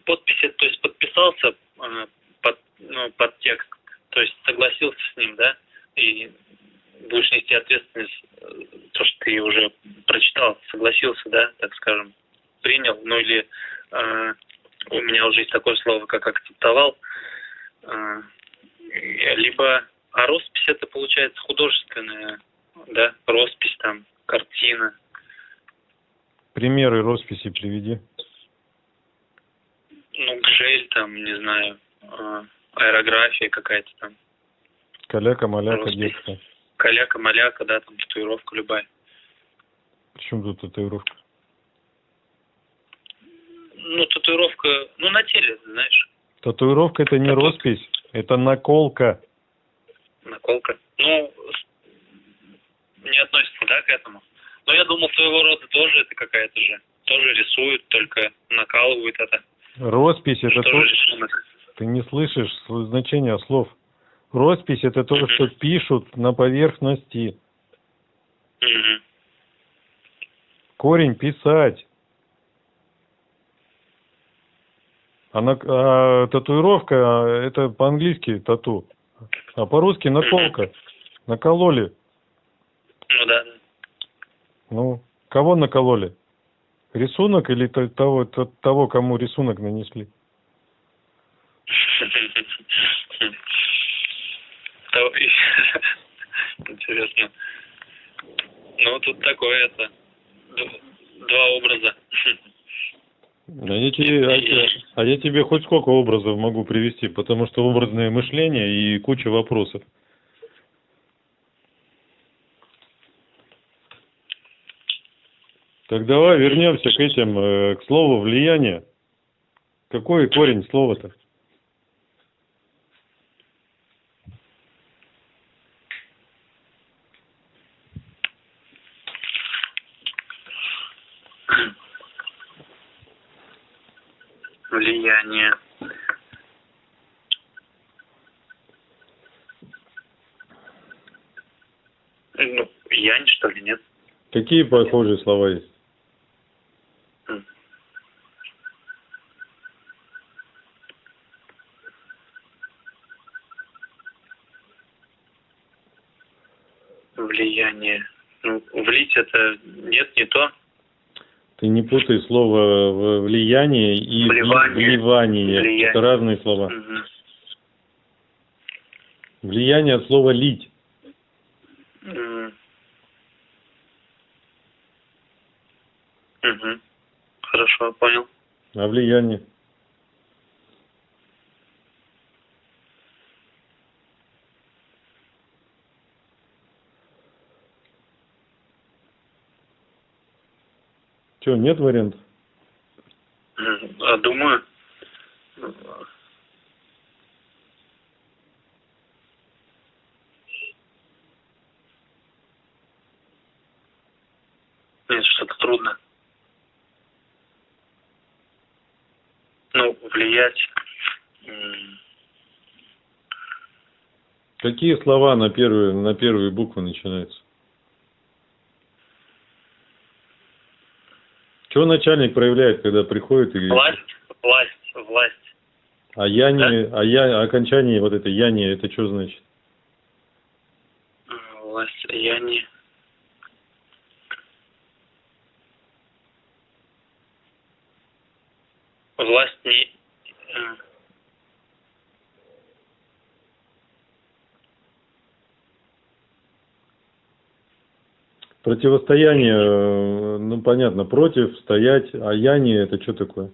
подпись, это, то есть подписался э, под, ну, под текст, то есть согласился с ним, да, и будешь нести ответственность, э, то, что ты уже прочитал, согласился, да, так скажем, принял, ну или э, у меня уже есть такое слово, как акцептовал, э, либо, а роспись это получается художественная, да, роспись там, картина, примеры росписи приведи. Ну, гжель там, не знаю, э, аэрография какая-то там, Каляка, маляка, Роспись. детская. каляка-маляка, да, там, татуировка любая. Причем тут татуировка? Ну, татуировка, ну, на теле, знаешь, Татуировка это не Тату- роспись, это наколка. наколка. Ну, не относится, да, к этому. Но я думал, своего рода тоже это какая-то же. Тоже рисуют, только накалывают это. Роспись это то, ты не слышишь значения слов. Роспись это то, что пишут на поверхности. Корень писать. А, на- а татуировка это по-английски тату. А по-русски наколка. Накололи. Ну да. Ну, кого накололи? Рисунок или то- того, то- того, кому рисунок нанесли? Интересно. Ну, тут такое это. Два образа. А я, тебе, а я- а я тебе хоть сколько образов могу привести, потому что образное мышление и куча вопросов. Так давай вернемся к этим, э, к слову влияние. Какой корень слова-то? Влияние. Ну, янь, что ли, нет? Какие похожие слова есть? Влияние. Ну, влить это нет, не то. Ты не путай слово влияние и Вливание. вливание. Влияние. Это разные слова. Мгм. Влияние от слова лить. Мгм. Хорошо, понял. А влияние? Че, нет вариантов? А думаю, нет, что-то трудно. Ну, влиять. Какие слова на первые, на первые буквы начинаются? Чего начальник проявляет, когда приходит и... Власть, власть, власть. А я не, а я, окончание вот это я не, это что значит? Власть, я не... Власть не... Противостояние, э, ну понятно, против, стоять, а я не, это что такое?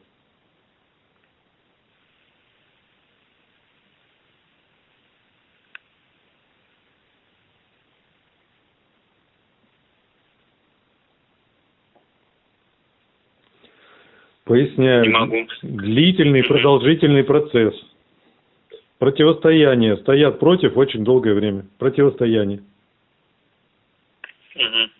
Поясняю. Не могу. Длительный, продолжительный процесс. Противостояние. Стоят против очень долгое время. Противостояние. Мгм.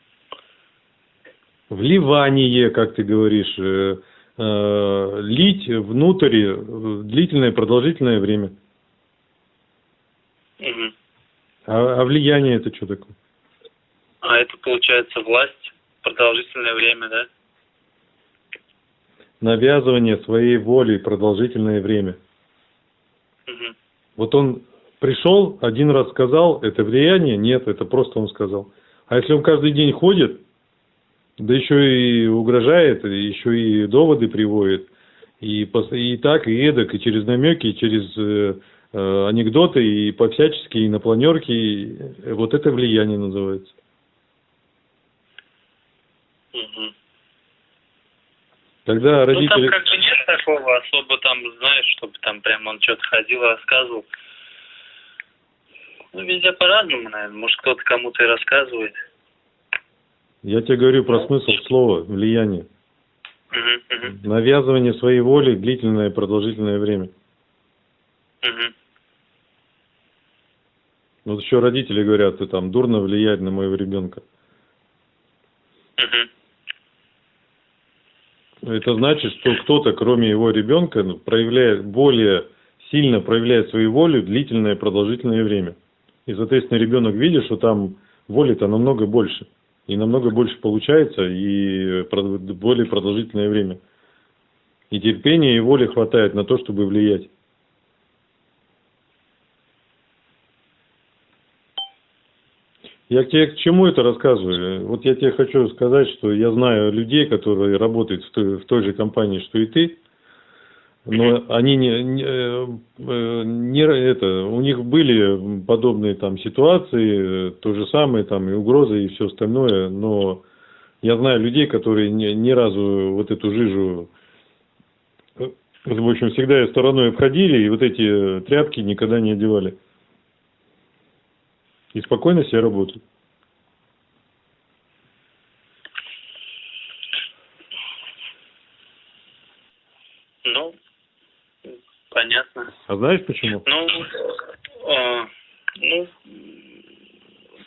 Вливание, как ты говоришь, э, э, лить внутрь э, длительное, продолжительное время. Мгм. А, а влияние это что такое? А это получается власть продолжительное время, да? Навязывание своей воли продолжительное время. Мгм. Вот он пришел, один раз сказал, это влияние? Нет, это просто он сказал. А если он каждый день ходит, да еще и угрожает, и еще и доводы приводит, и, и так, и эдак, и через намеки, и через э, э, анекдоты, и по-всячески, и на планерке, и, э, вот это влияние называется. Мгм. Тогда Ну там родители... как бы нет такого особо там, знаешь, чтобы там прям он что-то ходил, рассказывал. Ну, везде по-разному, наверное. Может, кто-то кому-то и рассказывает. Я тебе говорю про смысл слова влияние. Навязывание своей воли длительное, продолжительное время. мгм. Вот еще родители говорят, ты там дурно влияет на моего ребенка. Это значит, что кто-то, кроме его ребенка, ну, проявляет более сильно проявляет свою волю длительное продолжительное время. И, соответственно, ребенок видит, что там воли-то намного больше. И намного больше получается, и прод- более продолжительное время. И терпения и воли хватает на то, чтобы влиять. Я тебе к чему это рассказываю? Вот я тебе хочу сказать, что я знаю людей, которые работают в той, в той же компании, что и ты, но они не, не, э, э, не это, у них были подобные там ситуации, э, то же самое там и угрозы и все остальное, но я знаю людей, которые ни, ни разу вот эту жижу, в общем, всегда ее стороной обходили и вот эти тряпки никогда не одевали. И спокойно себе работают. Ну, понятно. А знаешь почему? Ну, э, ну,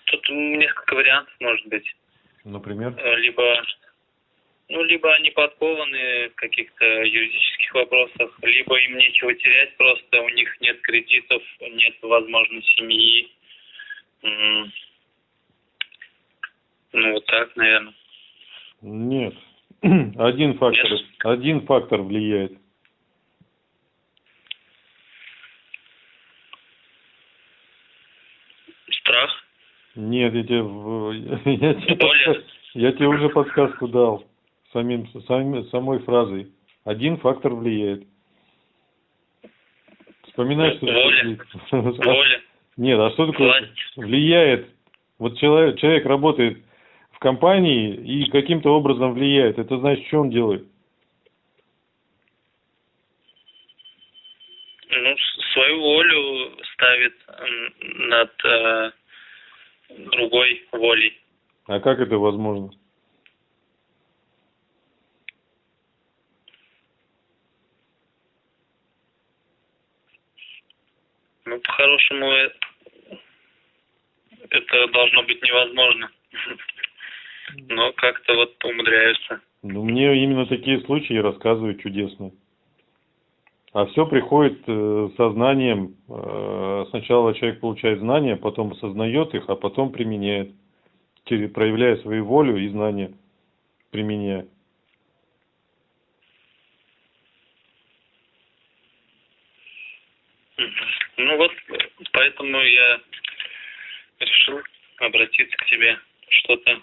тут несколько вариантов может быть. Например? Э, Либо, ну, либо они подкованы в каких-то юридических вопросах, либо им нечего терять, просто у них нет кредитов, нет, возможно, семьи. Ну, вот так, наверное. Нет. Один фактор, Нет? один фактор влияет. Страх. Нет, я тебе, в- я тебе, подска- я тебе уже подсказку дал самим, самим, самой фразой. Один фактор влияет. Вспоминай, что Воля. А- Воля, Нет, а что такое власть. влияет? Вот человек, человек работает в компании и каким-то образом влияет. Это значит, что он делает? Ну, свою волю ставит над э, другой волей. А как это возможно? Ну, по-хорошему, э, это должно быть невозможно. Но как-то вот умудряются. Ну, мне именно такие случаи рассказывают чудесно. А все приходит э, сознанием. Э, сначала человек получает знания, потом осознает их, а потом применяет. Проявляя свою волю и знания, применяя. Ну вот, поэтому я решил обратиться к тебе, что-то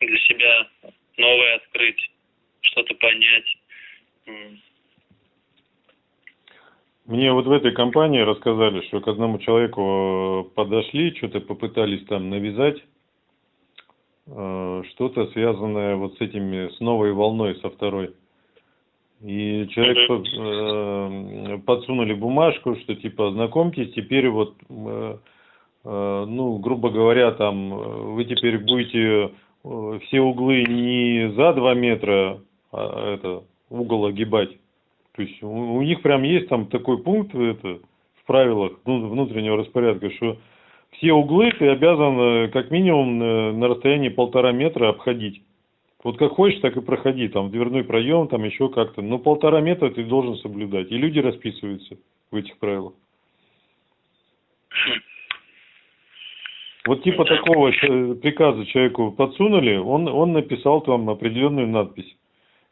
для себя новое открыть, что-то понять. Мне вот в этой компании рассказали, что к одному человеку э, подошли, что-то попытались там навязать, э, что-то связанное вот с этими, с новой волной, со второй. И человек Мгм. э, подсунули бумажку, что типа знакомьтесь, теперь вот, э, э, ну, грубо говоря, там, вы теперь будете все углы не за два метра, а это, угол огибать. То есть у, у них прям есть там такой пункт это, в правилах ну, внутреннего распорядка, что все углы ты обязан э, как минимум э, на расстоянии полтора метра обходить. Вот как хочешь, так и проходи, там, дверной проем, там еще как-то. Но полтора метра ты должен соблюдать. И люди расписываются в этих правилах. Вот типа такого э, приказа человеку подсунули, он, он написал там определенную надпись.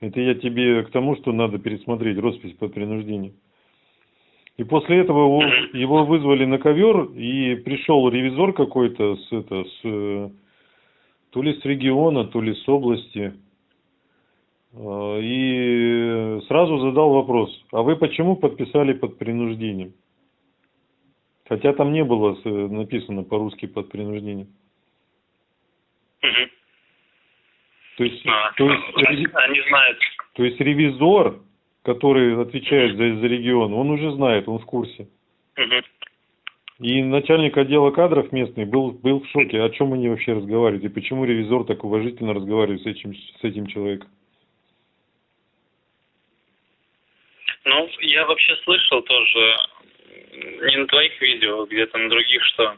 Это я тебе к тому, что надо пересмотреть роспись под принуждением. И после этого его, его вызвали на ковер, и пришел ревизор какой-то с, это, с, э, то ли с региона, то ли с области. Э, И сразу задал вопрос, а вы почему подписали под принуждением? Хотя там не было с- написано по-русски под принуждением. Мгм. То есть, А, то есть, они, они знают. то есть ревизор, который отвечает за, за регион, он уже знает, он в курсе. Мгм. И начальник отдела кадров местный был, был в шоке, о чем они вообще разговаривают, и почему ревизор так уважительно разговаривает с этим, с этим человеком. Ну, я вообще слышал тоже, не на твоих видео, где-то на других, что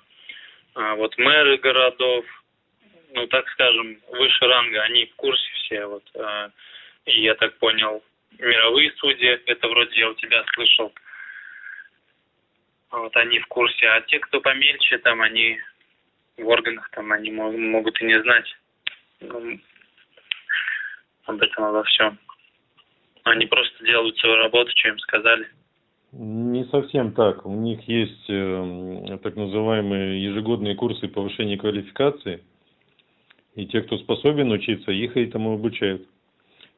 а, вот мэры городов, ну, так скажем, выше ранга, они в курсе все, вот, и я так понял, мировые судьи, это вроде я у тебя слышал, вот они в курсе, а те, кто помельче, там, они в органах, там, они мо- могут и не знать ну, об этом обо всем. Они просто делают свою работу, что им сказали. Не совсем так. У них есть э, так называемые ежегодные курсы повышения квалификации. И те, кто способен учиться, их этому обучают.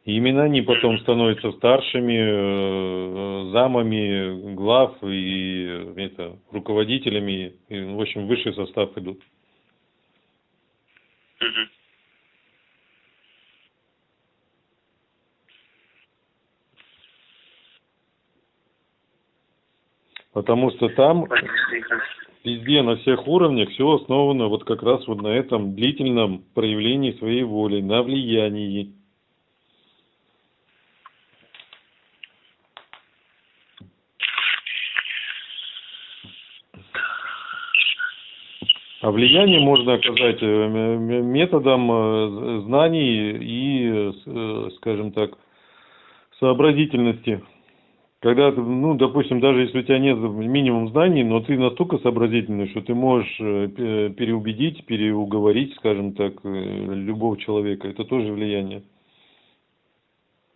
И именно они потом становятся старшими, э, замами, глав и это, руководителями. И, в общем, высший состав идут. Потому что там. Везде, на всех уровнях, все основано вот как раз вот на этом длительном проявлении своей воли, на влиянии. А влияние можно оказать э, методом э, знаний и, э, скажем так, сообразительности. Когда, ну, допустим, даже если у тебя нет минимум знаний, но ты настолько сообразительный, что ты можешь э, пе- переубедить, переуговорить, скажем так, э, любого человека, это тоже влияние.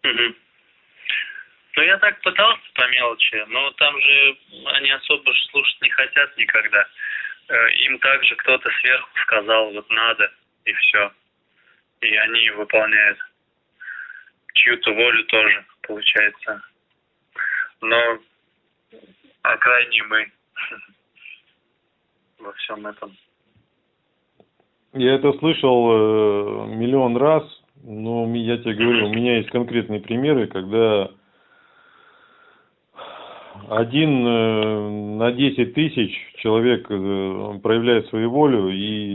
Мгм. Ну, я так пытался по мелочи, но там же они особо слушать не хотят никогда. э, им также кто-то сверху сказал, вот надо, и все. И они выполняют чью-то волю тоже, получается. Но а крайне мы во всем этом. Я это слышал э, миллион раз, но я тебе говорю, у меня есть конкретные примеры, когда один э, на десять тысяч человек э, проявляет свою волю, и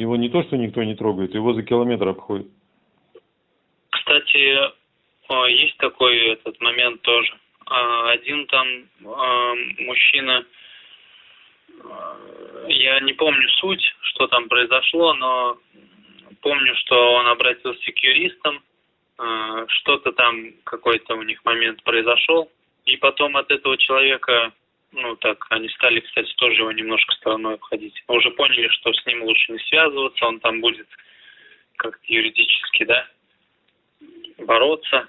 его не то, что никто не трогает, его за километр обходит. Кстати, есть такой этот момент тоже. А, один там а, мужчина, а, я не помню суть, что там произошло, но помню, что он обратился к юристам, что-то там, какой-то у них момент произошел, и потом от этого человека, ну так, они стали, кстати, тоже его немножко стороной обходить. Уже поняли, что с ним лучше не связываться, он там будет как-то юридически, да, бороться.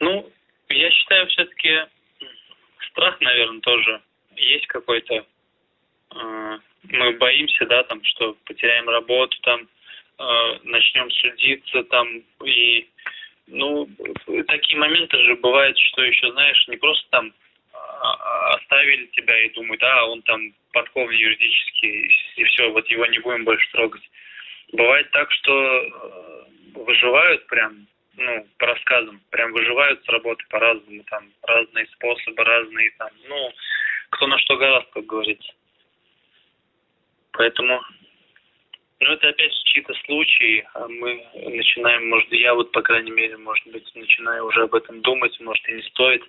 Ну, я считаю, все-таки страх, наверное, тоже есть какой-то. А, мы боимся, да, там, что потеряем работу, там, а, начнем судиться, там, и, ну, такие моменты же бывают, что еще, знаешь, не просто там а, оставили тебя и думают, а, он там подкован юридически, и все, вот его не будем больше трогать. Бывает так, что выживают прям ну, по рассказам, прям выживают с работы по-разному, там, разные способы, разные, там, ну, кто на что гораздо, как говорится. Поэтому, ну, это опять чьи-то случаи, а мы начинаем, может, я вот, по крайней мере, может быть, начинаю уже об этом думать, может, и не стоит.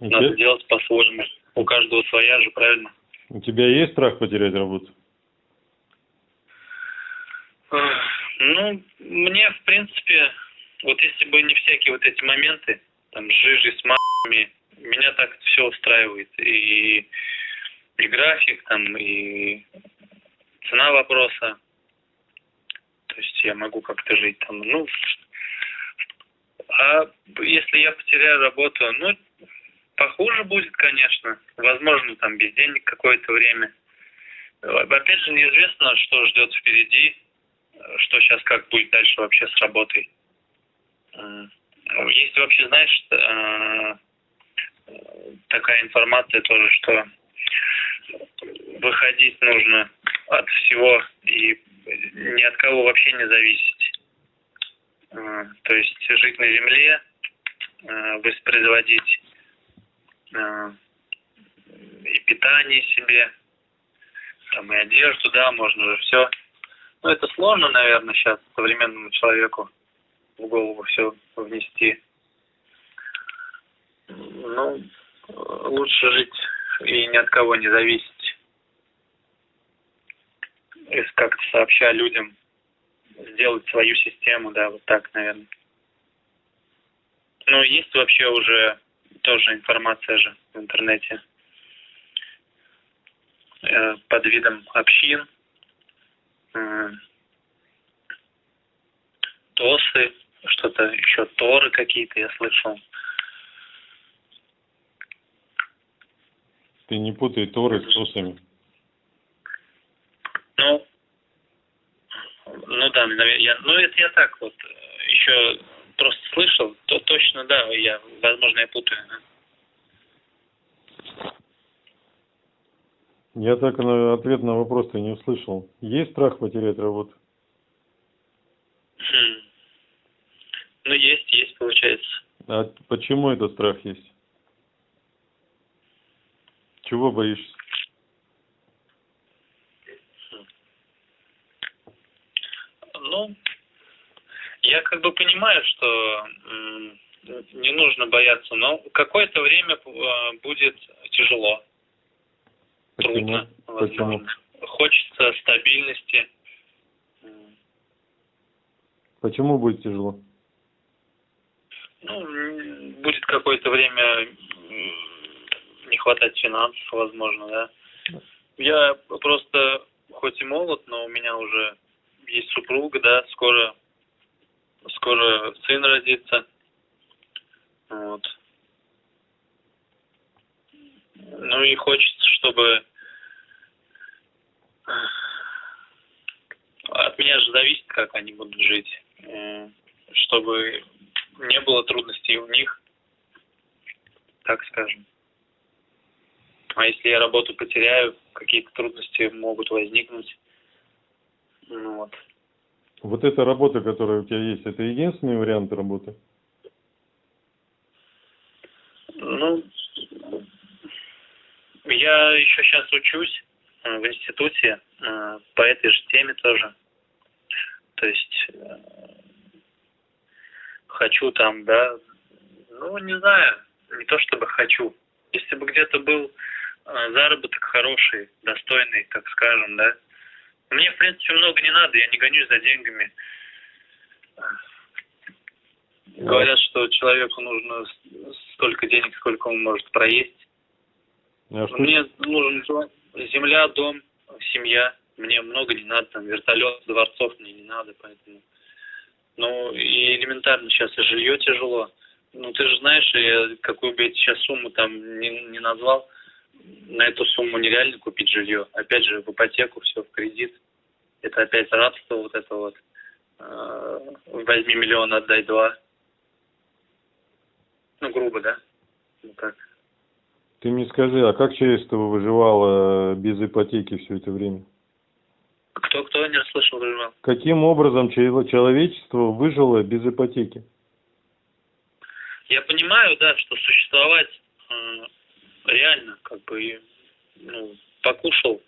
Okay. Надо делать по-своему. У каждого своя же, правильно? У тебя есть страх потерять работу? Ну, мне, в принципе, вот если бы не всякие вот эти моменты, там, с жижей, с мамами, меня так все устраивает. И, и график, там, и цена вопроса. То есть я могу как-то жить там. Ну, а если я потеряю работу, ну, похуже будет, конечно. Возможно, там без денег какое-то время. Опять же, неизвестно, что ждет впереди, что сейчас как будет дальше вообще с работой. Есть вообще, знаешь, э, такая информация тоже, что выходить нужно от всего и ни от кого вообще не зависеть. Э, то есть жить на земле, э, воспроизводить и питание себе, там и одежду, да, можно же все. Но это сложно, наверное, сейчас современному человеку в голову все внести. Ну, лучше жить и ни от кого не зависеть. И как-то сообща людям сделать свою систему, да, вот так, наверное. Ну, есть вообще уже тоже информация же в интернете э, под видом общин, э, ТОСы, что-то еще Торы какие-то я слышал. Ты не путай Торы с Тосами. Ну, ну да, я, ну это я так вот э, еще просто слышал, то точно да, я, возможно, я путаю. Я так на ответ на вопрос-то не услышал. Есть страх потерять работу? Хм. Ну, есть, есть, получается. А почему этот страх есть? Чего боишься? Ну, я как бы понимаю, что не нужно бояться, но какое-то время э, будет тяжело. Почему? Трудно. Почему? Хочется стабильности. Почему будет тяжело? ну, будет какое-то время не хватать финансов, возможно, да. Я просто, хоть и молод, но у меня уже есть супруга, да, скоро, скоро сын родится. Вот. Ну и хочется, чтобы От меня же зависит, как они будут жить. Э, чтобы не было трудностей у них, так скажем. А если я работу потеряю, какие-то трудности могут возникнуть. Ну, вот. Вот эта работа, которая у тебя есть, это единственный вариант работы? Ну, я еще сейчас учусь э, в институте э, по этой же теме тоже. То есть э, хочу там, да, ну, не знаю, не то чтобы хочу. Если бы где-то был заработок хороший, достойный, так скажем, да, мне, в принципе, много не надо, я не гонюсь за деньгами. Говорят, что человеку нужно столько денег, сколько он может проесть. А что... Мне нужен земля, дом, семья. Мне много не надо, там, вертолет, дворцов мне не надо, поэтому... Ну, и элементарно сейчас и жилье тяжело. Ну, ты же знаешь, я какую бы я сейчас сумму там не, не назвал, на эту сумму нереально купить жилье. Опять же, в ипотеку, все в кредит. Это опять рабство вот это вот. Э, возьми миллион, отдай два. Ну, грубо, да? Ну, так. Ты мне скажи, а как человечество выживало без ипотеки все это время? Кто, кто не расслышал, выживал? Каким образом человечество выжило без ипотеки? Я понимаю, да, что существовать э, реально, как бы, ну, покушал,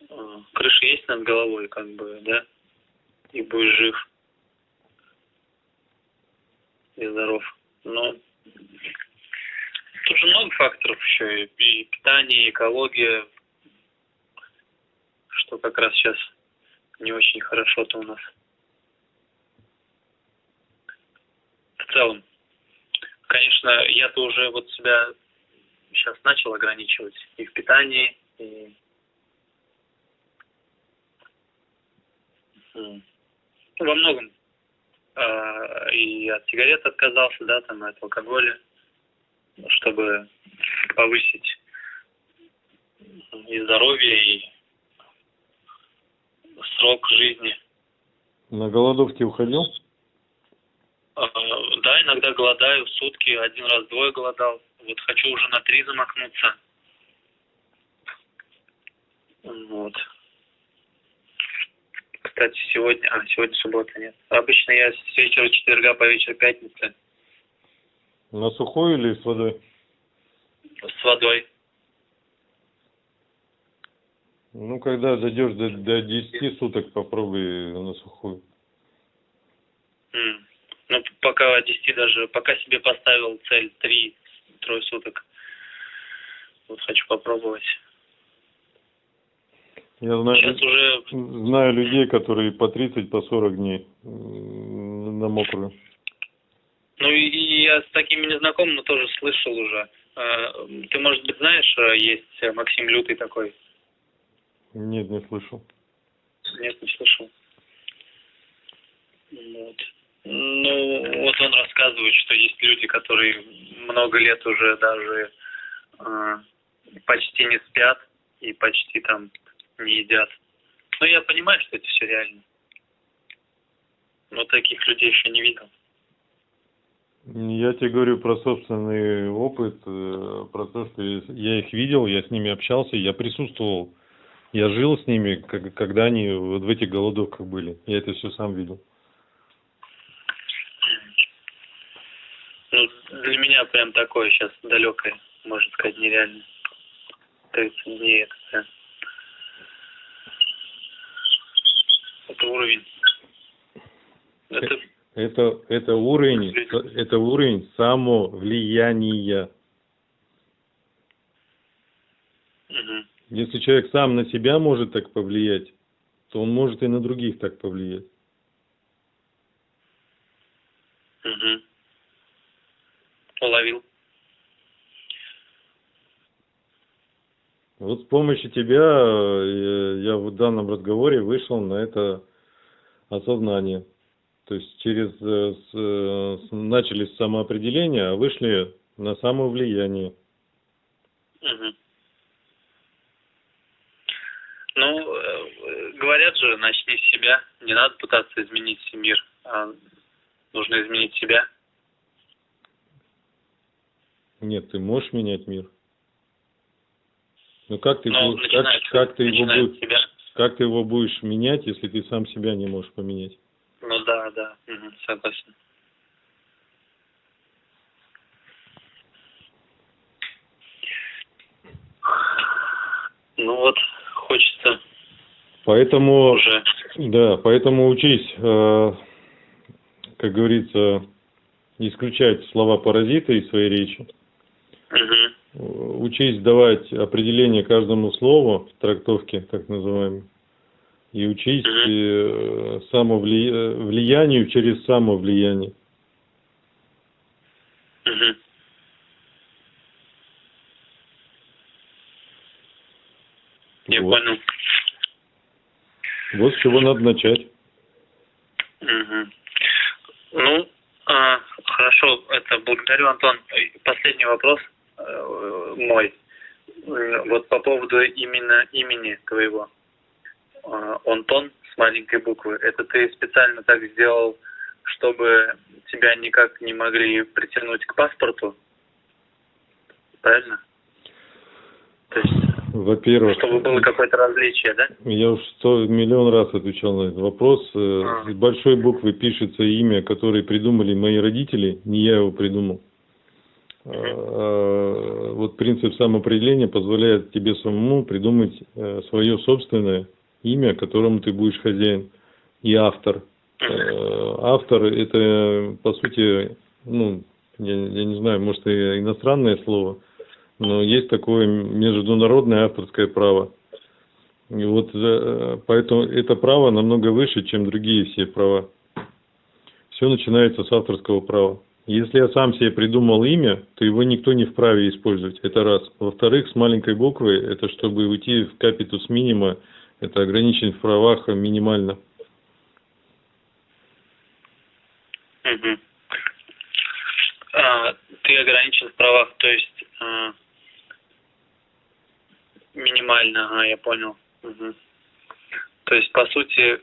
э, крыша есть над головой, как бы, да, и будешь жив и здоров. Но тут же много факторов еще, и питание, и экология, что как раз сейчас не очень хорошо-то у нас. В целом. Конечно, я-то уже вот себя сейчас начал ограничивать и в питании, и во многом. А, и от сигарет отказался, да, там, от алкоголя, чтобы повысить и здоровье, и срок жизни. На голодовке уходил? А, да, иногда голодаю, сутки, один раз двое голодал. Вот хочу уже на три замахнуться. Вот. Кстати, сегодня... А, сегодня суббота, нет. Обычно я с вечера четверга по вечер пятницы. На сухой или с водой? С водой. Ну, когда дойдешь до, до 10 суток, попробуй на сухую. Mm. Ну, пока 10 даже, пока себе поставил цель 3 трое суток. Вот хочу попробовать. Я знаю, Сейчас уже... знаю людей, которые по 30, по 40 дней на мокрую. Ну и я с такими не знаком, но тоже слышал уже. А, ты, может быть, знаешь, а, есть Максим Лютый такой? Нет, не слышал. Нет, не слышал. Вот. Ну, вот он рассказывает, что есть люди, которые много лет уже даже э, почти не спят и почти там не едят. Но я понимаю, что это все реально. Но таких людей еще не видел. Я тебе говорю про собственный опыт, э, про то, что я их видел, я с ними общался, я присутствовал, я жил с ними, когда они вот в этих голодовках были. Я это все сам видел. Ну, для меня прям такое сейчас далекое, можно сказать, нереально. 30 дней это, да. это уровень. Это, это, это уровень, это уровень самовлияния. Угу. Если человек сам на себя может так повлиять, то он может и на других так повлиять. Угу. Уловил. Вот с помощью тебя э, я в данном разговоре вышел на это осознание. То есть через э, с, с, начали с самоопределения, а вышли на самовлияние. Угу. Ну, э, говорят же, начни с себя. Не надо пытаться изменить мир, а нужно изменить себя. Нет, ты можешь менять мир. Но как ты, Но будешь, как, как, ты его будешь, себя. как ты его будешь менять, если ты сам себя не можешь поменять? Ну да, да, мгм, согласен. Ну вот, хочется Поэтому, уже. да, поэтому учись, э, как говорится, исключать слова паразита из своей речи. Мгм. Э, Учись давать определение каждому слову в трактовке, так называемой. И учись э, самовли- э, влиянию через самовлияние. Мгм. Я Вот. понял. Вот с чего надо начать. Мгм. Ну, а, хорошо, это благодарю, Антон. И Последний вопрос э, мой. Э, Вот по поводу именно имени твоего. А, Антон с маленькой буквы. Это ты специально так сделал, чтобы тебя никак не могли притянуть к паспорту? Правильно? То есть, Во-первых, чтобы было какое-то различие, да? я уж сто миллион раз отвечал на этот вопрос. Э, А. С большой буквы пишется имя, которое придумали мои родители, не я его придумал. А, Вот принцип самоопределения позволяет тебе самому придумать э, свое собственное имя, которому ты будешь хозяин и автор. Э, Автор это по сути, ну, я, я не знаю, может и иностранное слово, но есть такое международное авторское право. И вот э, поэтому это право намного выше, чем другие все права. Все начинается с авторского права. Если я сам себе придумал имя, то его никто не вправе использовать. Это раз. Во-вторых, с маленькой буквы, это чтобы уйти в капитус минима, это ограничен в правах минимально. А, ты ограничен в правах, то есть а, минимально, ага, я понял. Мгм. То есть, по сути,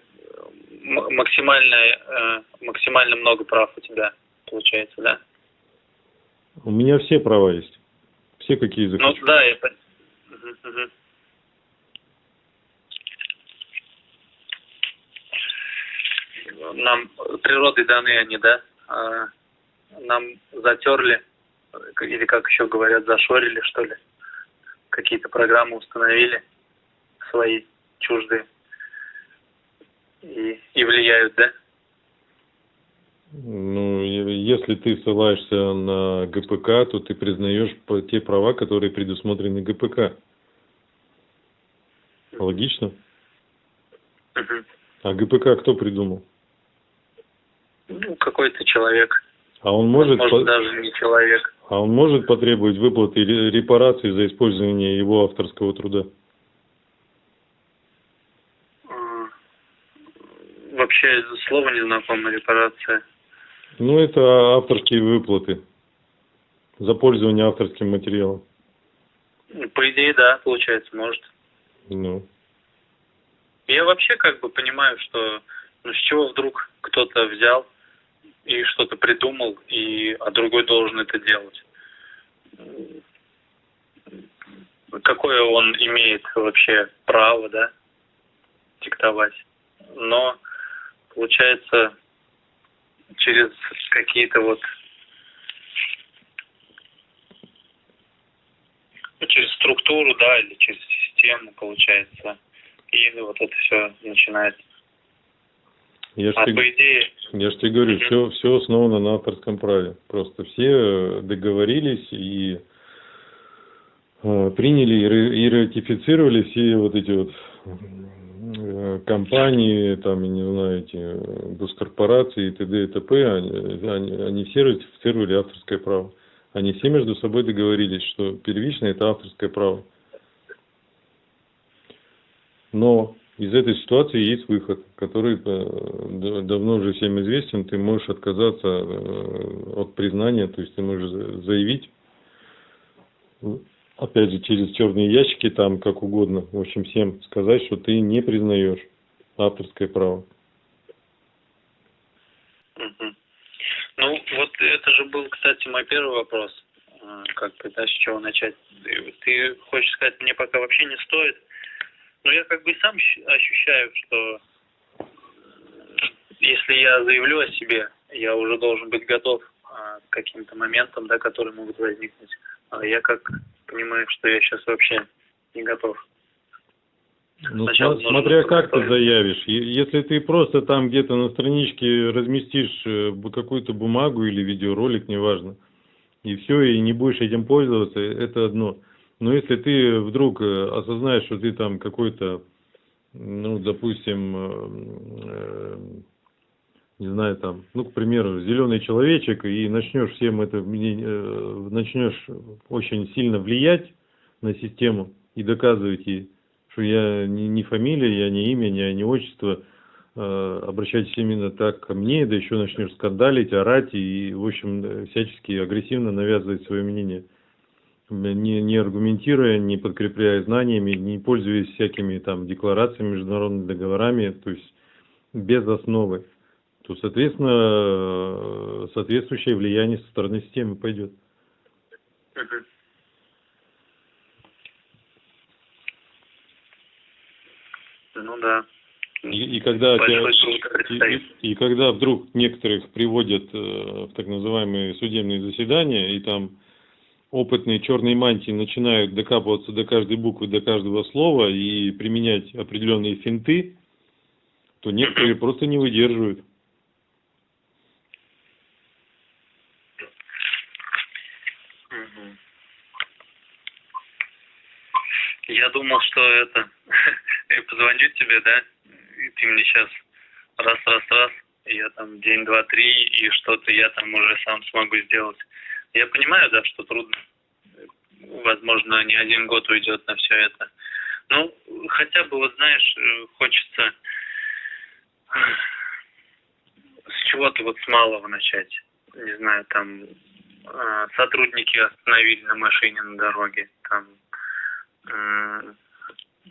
максимально, э, максимально много прав у тебя получается, да? У меня все права есть. Все какие Ну захочу. да, я мгм. Нам природой даны они, да? А, Нам затерли, или как еще говорят, зашорили, что ли? Какие-то программы установили свои, чуждые. И, и влияют, да? Ну, если ты ссылаешься на ГПК, то ты признаешь те права, которые предусмотрены ГПК. Логично? А ГПК кто придумал? Ну, какой-то человек. А он может, Может, по- даже не человек. а он может потребовать выплаты ре- репараций за использование его авторского труда? Вообще слово не знакомо, репарация. Ну, это авторские выплаты за пользование авторским материалом. По идее, да, получается, может. Ну, Я вообще как бы понимаю, что ну с чего вдруг кто-то взял и что-то придумал, и, а другой должен это делать. Какое он имеет вообще право, да, диктовать. Но, получается, через какие-то вот ну, через структуру, да, или через систему, получается. И вот это все начинается. я же А тебе, по идее, я ж тебе говорю, Мгм. все, все основано на авторском праве. Просто все э, договорились и э, приняли и ра- и ратифицировали все вот эти вот компании, там, я не знаю, эти э, госкорпорации и т.д. и т.п., они, они- они все ратифицировали авторское право. Они все между собой договорились, что первичное это авторское право. Но из этой ситуации есть выход, который э, давно уже всем известен. Ты можешь отказаться э, от признания, то есть ты можешь за- заявить опять же, через черные ящики, там, как угодно, в общем, всем сказать, что ты не признаешь авторское право. Ну, вот это же был, кстати, мой первый вопрос. Как бы, да, с чего начать? Ты хочешь сказать, мне пока вообще не стоит? Но я как бы сам ощущаю, что если я заявлю о себе, я уже должен быть готов а, к каким-то моментам, да, которые могут возникнуть. А я как понимаю, что я сейчас вообще не готов. Ну, Сначала смотря как ты заявишь. Если ты просто там где-то на страничке разместишь э, какую-то бумагу или видеоролик, неважно, и все, и не будешь этим пользоваться, это одно. Но если ты вдруг э, осознаешь, что ты там какой-то, ну, допустим, э, не знаю, там, ну, к примеру, зеленый человечек, и начнешь всем это, э, начнешь очень сильно влиять на систему и доказывать ей, что я не, фамилия, я не имя, не, не отчество, э, обращайтесь именно так ко мне, да еще начнешь скандалить, орать и, в общем, всячески агрессивно навязывать свое мнение, не, не аргументируя, не подкрепляя знаниями, не пользуясь всякими там декларациями, международными договорами, то есть без основы то, соответственно, соответствующее влияние со стороны системы пойдет. Ну да. И, и когда тебя, и, и когда вдруг некоторых приводят э, в так называемые судебные заседания, и там опытные черные мантии начинают докапываться до каждой буквы, до каждого слова и применять определенные финты, то некоторые просто не выдерживают. Я думал, что это... Я позвоню тебе, да? И ты мне сейчас раз, раз, раз, и я там день, два, три, и что-то я там уже сам смогу сделать. Я понимаю, да, что трудно. Возможно, не один год уйдет на все это. Ну, хотя бы, вот знаешь, хочется с чего-то вот с малого начать. Не знаю, там а, сотрудники остановили на машине на дороге, там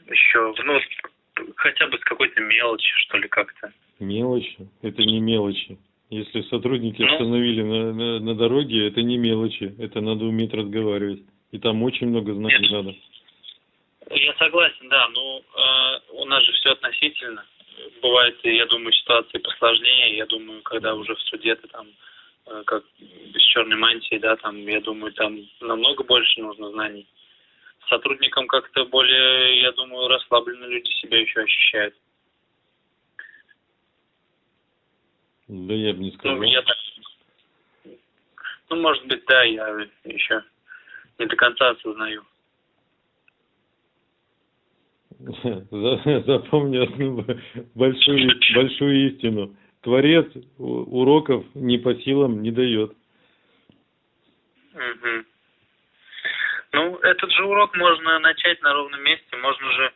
еще, ну, хотя бы с какой-то мелочи, что ли, как-то. Мелочи? Это не мелочи. Если сотрудники ну, остановили на, на, на дороге, это не мелочи. Это надо уметь разговаривать. И там очень много знаний нет, надо. Я согласен, да. Ну, э, у нас же все относительно. Бывает, я думаю, ситуации посложнее. Я думаю, когда уже в суде ты там э, как без черной мантии, да, там, я думаю, там намного больше нужно знаний сотрудникам как-то более, я думаю, расслабленно люди себя еще ощущают. Да я бы не сказал. Ну, я так... ну, может быть, да, я еще не до конца осознаю. Запомни одну большую, большую истину. Творец уроков не по силам не дает. Угу. Ну, этот же урок можно начать на ровном месте. Можно же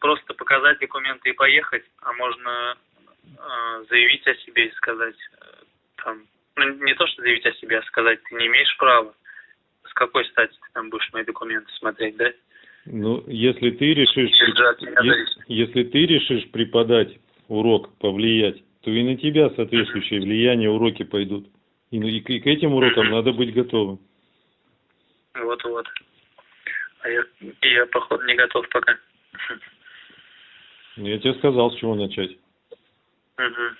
просто показать документы и поехать, а можно э, заявить о себе и сказать, э, там, ну, не то, что заявить о себе, а сказать, ты не имеешь права. С какой стати ты там будешь мои документы смотреть, да? Ну, если ты решишь, если, если ты решишь преподать урок, повлиять, то и на тебя соответствующее влияние уроки пойдут. И, и, и к этим урокам надо быть готовым. Вот-вот. А я, я, походу, не готов пока. Я тебе сказал, с чего начать. Угу.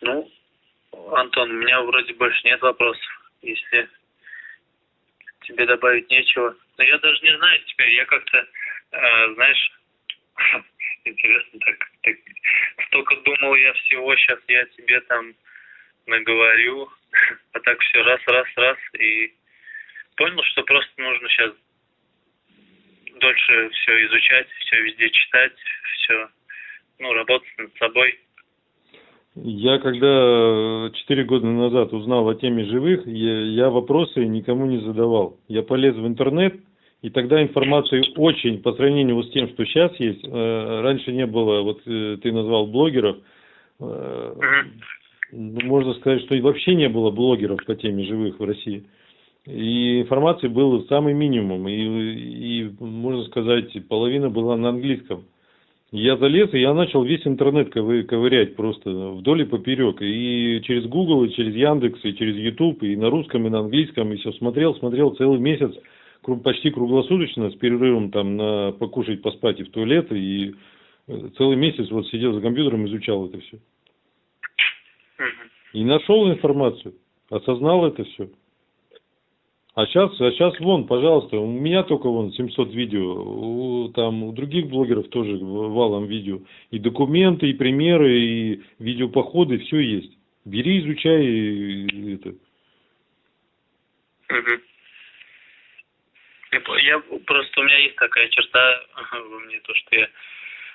Ну, Антон, у меня вроде больше нет вопросов. Если тебе добавить нечего. Но я даже не знаю теперь, я как-то, э, знаешь, интересно так, так, столько думал я всего, сейчас я тебе там наговорю, а так все раз, раз, раз, и понял, что просто нужно сейчас дольше все изучать, все везде читать, все, ну, работать над собой. Я когда четыре года назад узнал о теме живых, я, я вопросы никому не задавал. Я полез в интернет, и тогда информации очень, по сравнению с тем, что сейчас есть, э, раньше не было, вот э, ты назвал блогеров, э, ну, можно сказать, что вообще не было блогеров по теме живых в России. И информации было самый минимум. И, и, можно сказать, половина была на английском. Я залез, и я начал весь интернет ковырять просто вдоль и поперек. И через Google, и через Яндекс, и через YouTube, и на русском, и на английском, и все смотрел, смотрел целый месяц, почти круглосуточно, с перерывом там на покушать, поспать и в туалет. И э, целый месяц вот сидел за компьютером, изучал это все. И нашел информацию, осознал это все. А сейчас, а сейчас вон, пожалуйста, у меня только вон 700 видео, у, там у других блогеров тоже валом видео. И документы, и примеры, и видеопоходы, все есть. Бери, изучай и, это. Я просто, у меня есть такая черта во мне, то, что я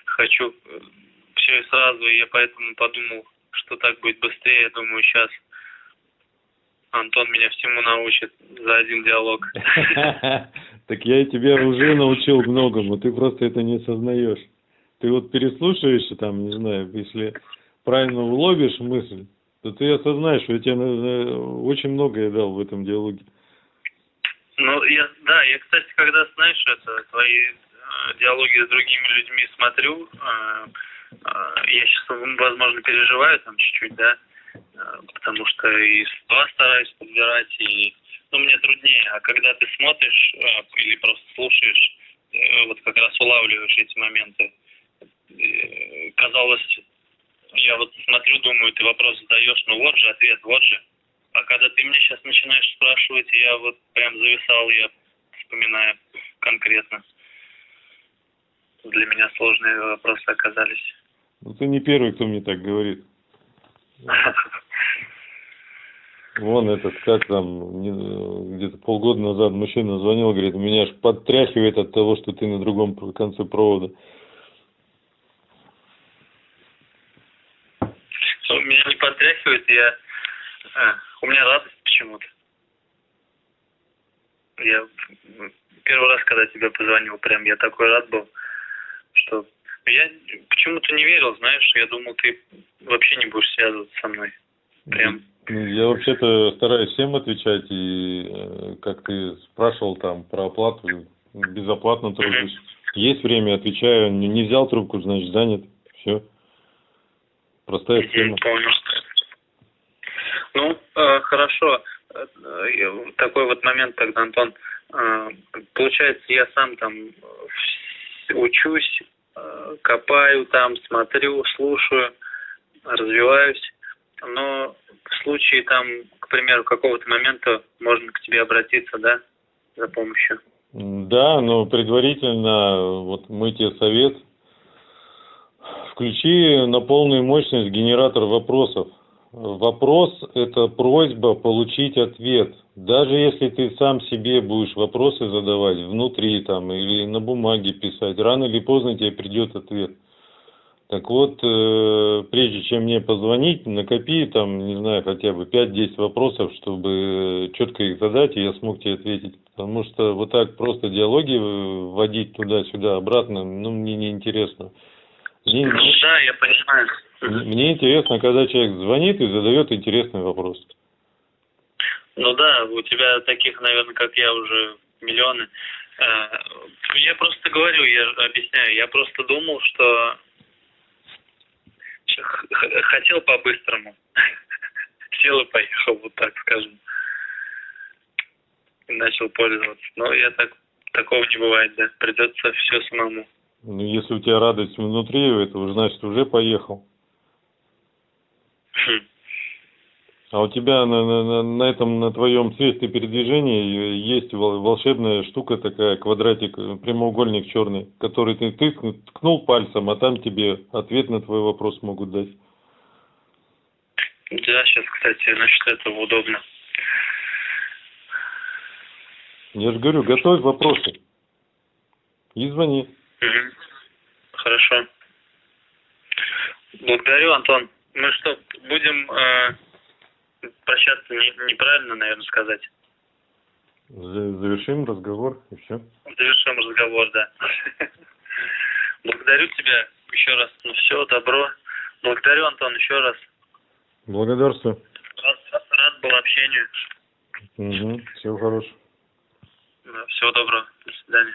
хочу э, все и сразу, и я поэтому подумал, что так будет быстрее, я думаю, сейчас Антон меня всему научит за один диалог. Так я тебя уже научил многому, ты просто это не осознаешь. Ты вот переслушаешь, там, не знаю, если правильно уловишь мысль, то ты осознаешь, что я тебе очень многое дал в этом диалоге. Ну, я, да, я, кстати, когда, знаешь, это, твои э, диалоги с другими людьми смотрю, э, э, я сейчас, возможно, переживаю там чуть-чуть, да, Э, потому что и слова стараюсь подбирать, и ну, мне труднее. А когда ты смотришь э, или просто слушаешь, э, вот как раз улавливаешь эти моменты, казалось, я вот смотрю, думаю, ты вопрос задаешь, ну вот же ответ, вот же. А когда ты мне сейчас начинаешь спрашивать, я вот прям зависал, я вспоминаю конкретно. Для меня сложные вопросы оказались. Ну, ты не первый, кто мне так говорит. Вон этот, как там, где-то полгода назад мужчина звонил, говорит, меня аж подтряхивает от того, что ты на другом конце провода. Ну, меня не подтряхивает, я... А, у меня радость почему-то. Я первый раз, когда тебе позвонил, прям я такой рад был, что я почему-то не верил, знаешь, я думал, ты вообще не будешь связываться со мной. Прям. Ну, я вообще-то стараюсь всем отвечать, и э, как ты спрашивал там про оплату, безоплатно тружусь. Mm-hmm. Есть время, отвечаю, не, не взял трубку, значит занят, все. Простая mm-hmm, схема. Понял. Ну, э, хорошо. Э, такой вот момент тогда, Антон. Э, получается, я сам там учусь, Э, копаю там, смотрю, слушаю, развиваюсь. Но в случае там, к примеру, какого-то момента можно к тебе обратиться, да, за помощью. Да, но предварительно, вот мы тебе совет, включи на полную мощность генератор вопросов. Вопрос – это просьба получить ответ. Даже если ты сам себе будешь вопросы задавать внутри там или на бумаге писать, рано или поздно тебе придет ответ. Так вот, э, прежде чем мне позвонить, накопи там, не знаю, хотя бы 5-10 вопросов, чтобы четко их задать, и я смог тебе ответить. Потому что вот так просто диалоги вводить туда-сюда, обратно, ну, мне неинтересно. Мне, да, я понимаю. Мне интересно, когда человек звонит и задает интересный вопрос. Ну да, у тебя таких, наверное, как я, уже миллионы. Э, я просто говорю, я объясняю, я просто думал, что хотел по-быстрому. Сел и поехал, вот так скажем. И начал пользоваться. Но я так такого не бывает, да. Придется все самому. Ну, если у тебя радость внутри этого, значит, уже поехал. Хм. А у тебя на, на, на этом, на твоем средстве передвижения есть волшебная штука такая, квадратик, прямоугольник черный, который ты, ты ткнул пальцем, а там тебе ответ на твой вопрос могут дать. Да, сейчас, кстати, насчет этого удобно. Я же говорю, готовь вопросы. И звони. Угу. Хорошо. Благодарю, Антон. Мы что, будем э, прощаться не, неправильно, наверное, сказать? Завершим разговор и все. Завершим разговор, да. Благодарю тебя еще раз. Ну все, добро. Благодарю, Антон, еще раз. Благодарствую. Рад, рад был общению. Угу. Всего хорошего. Да, всего доброго. До свидания.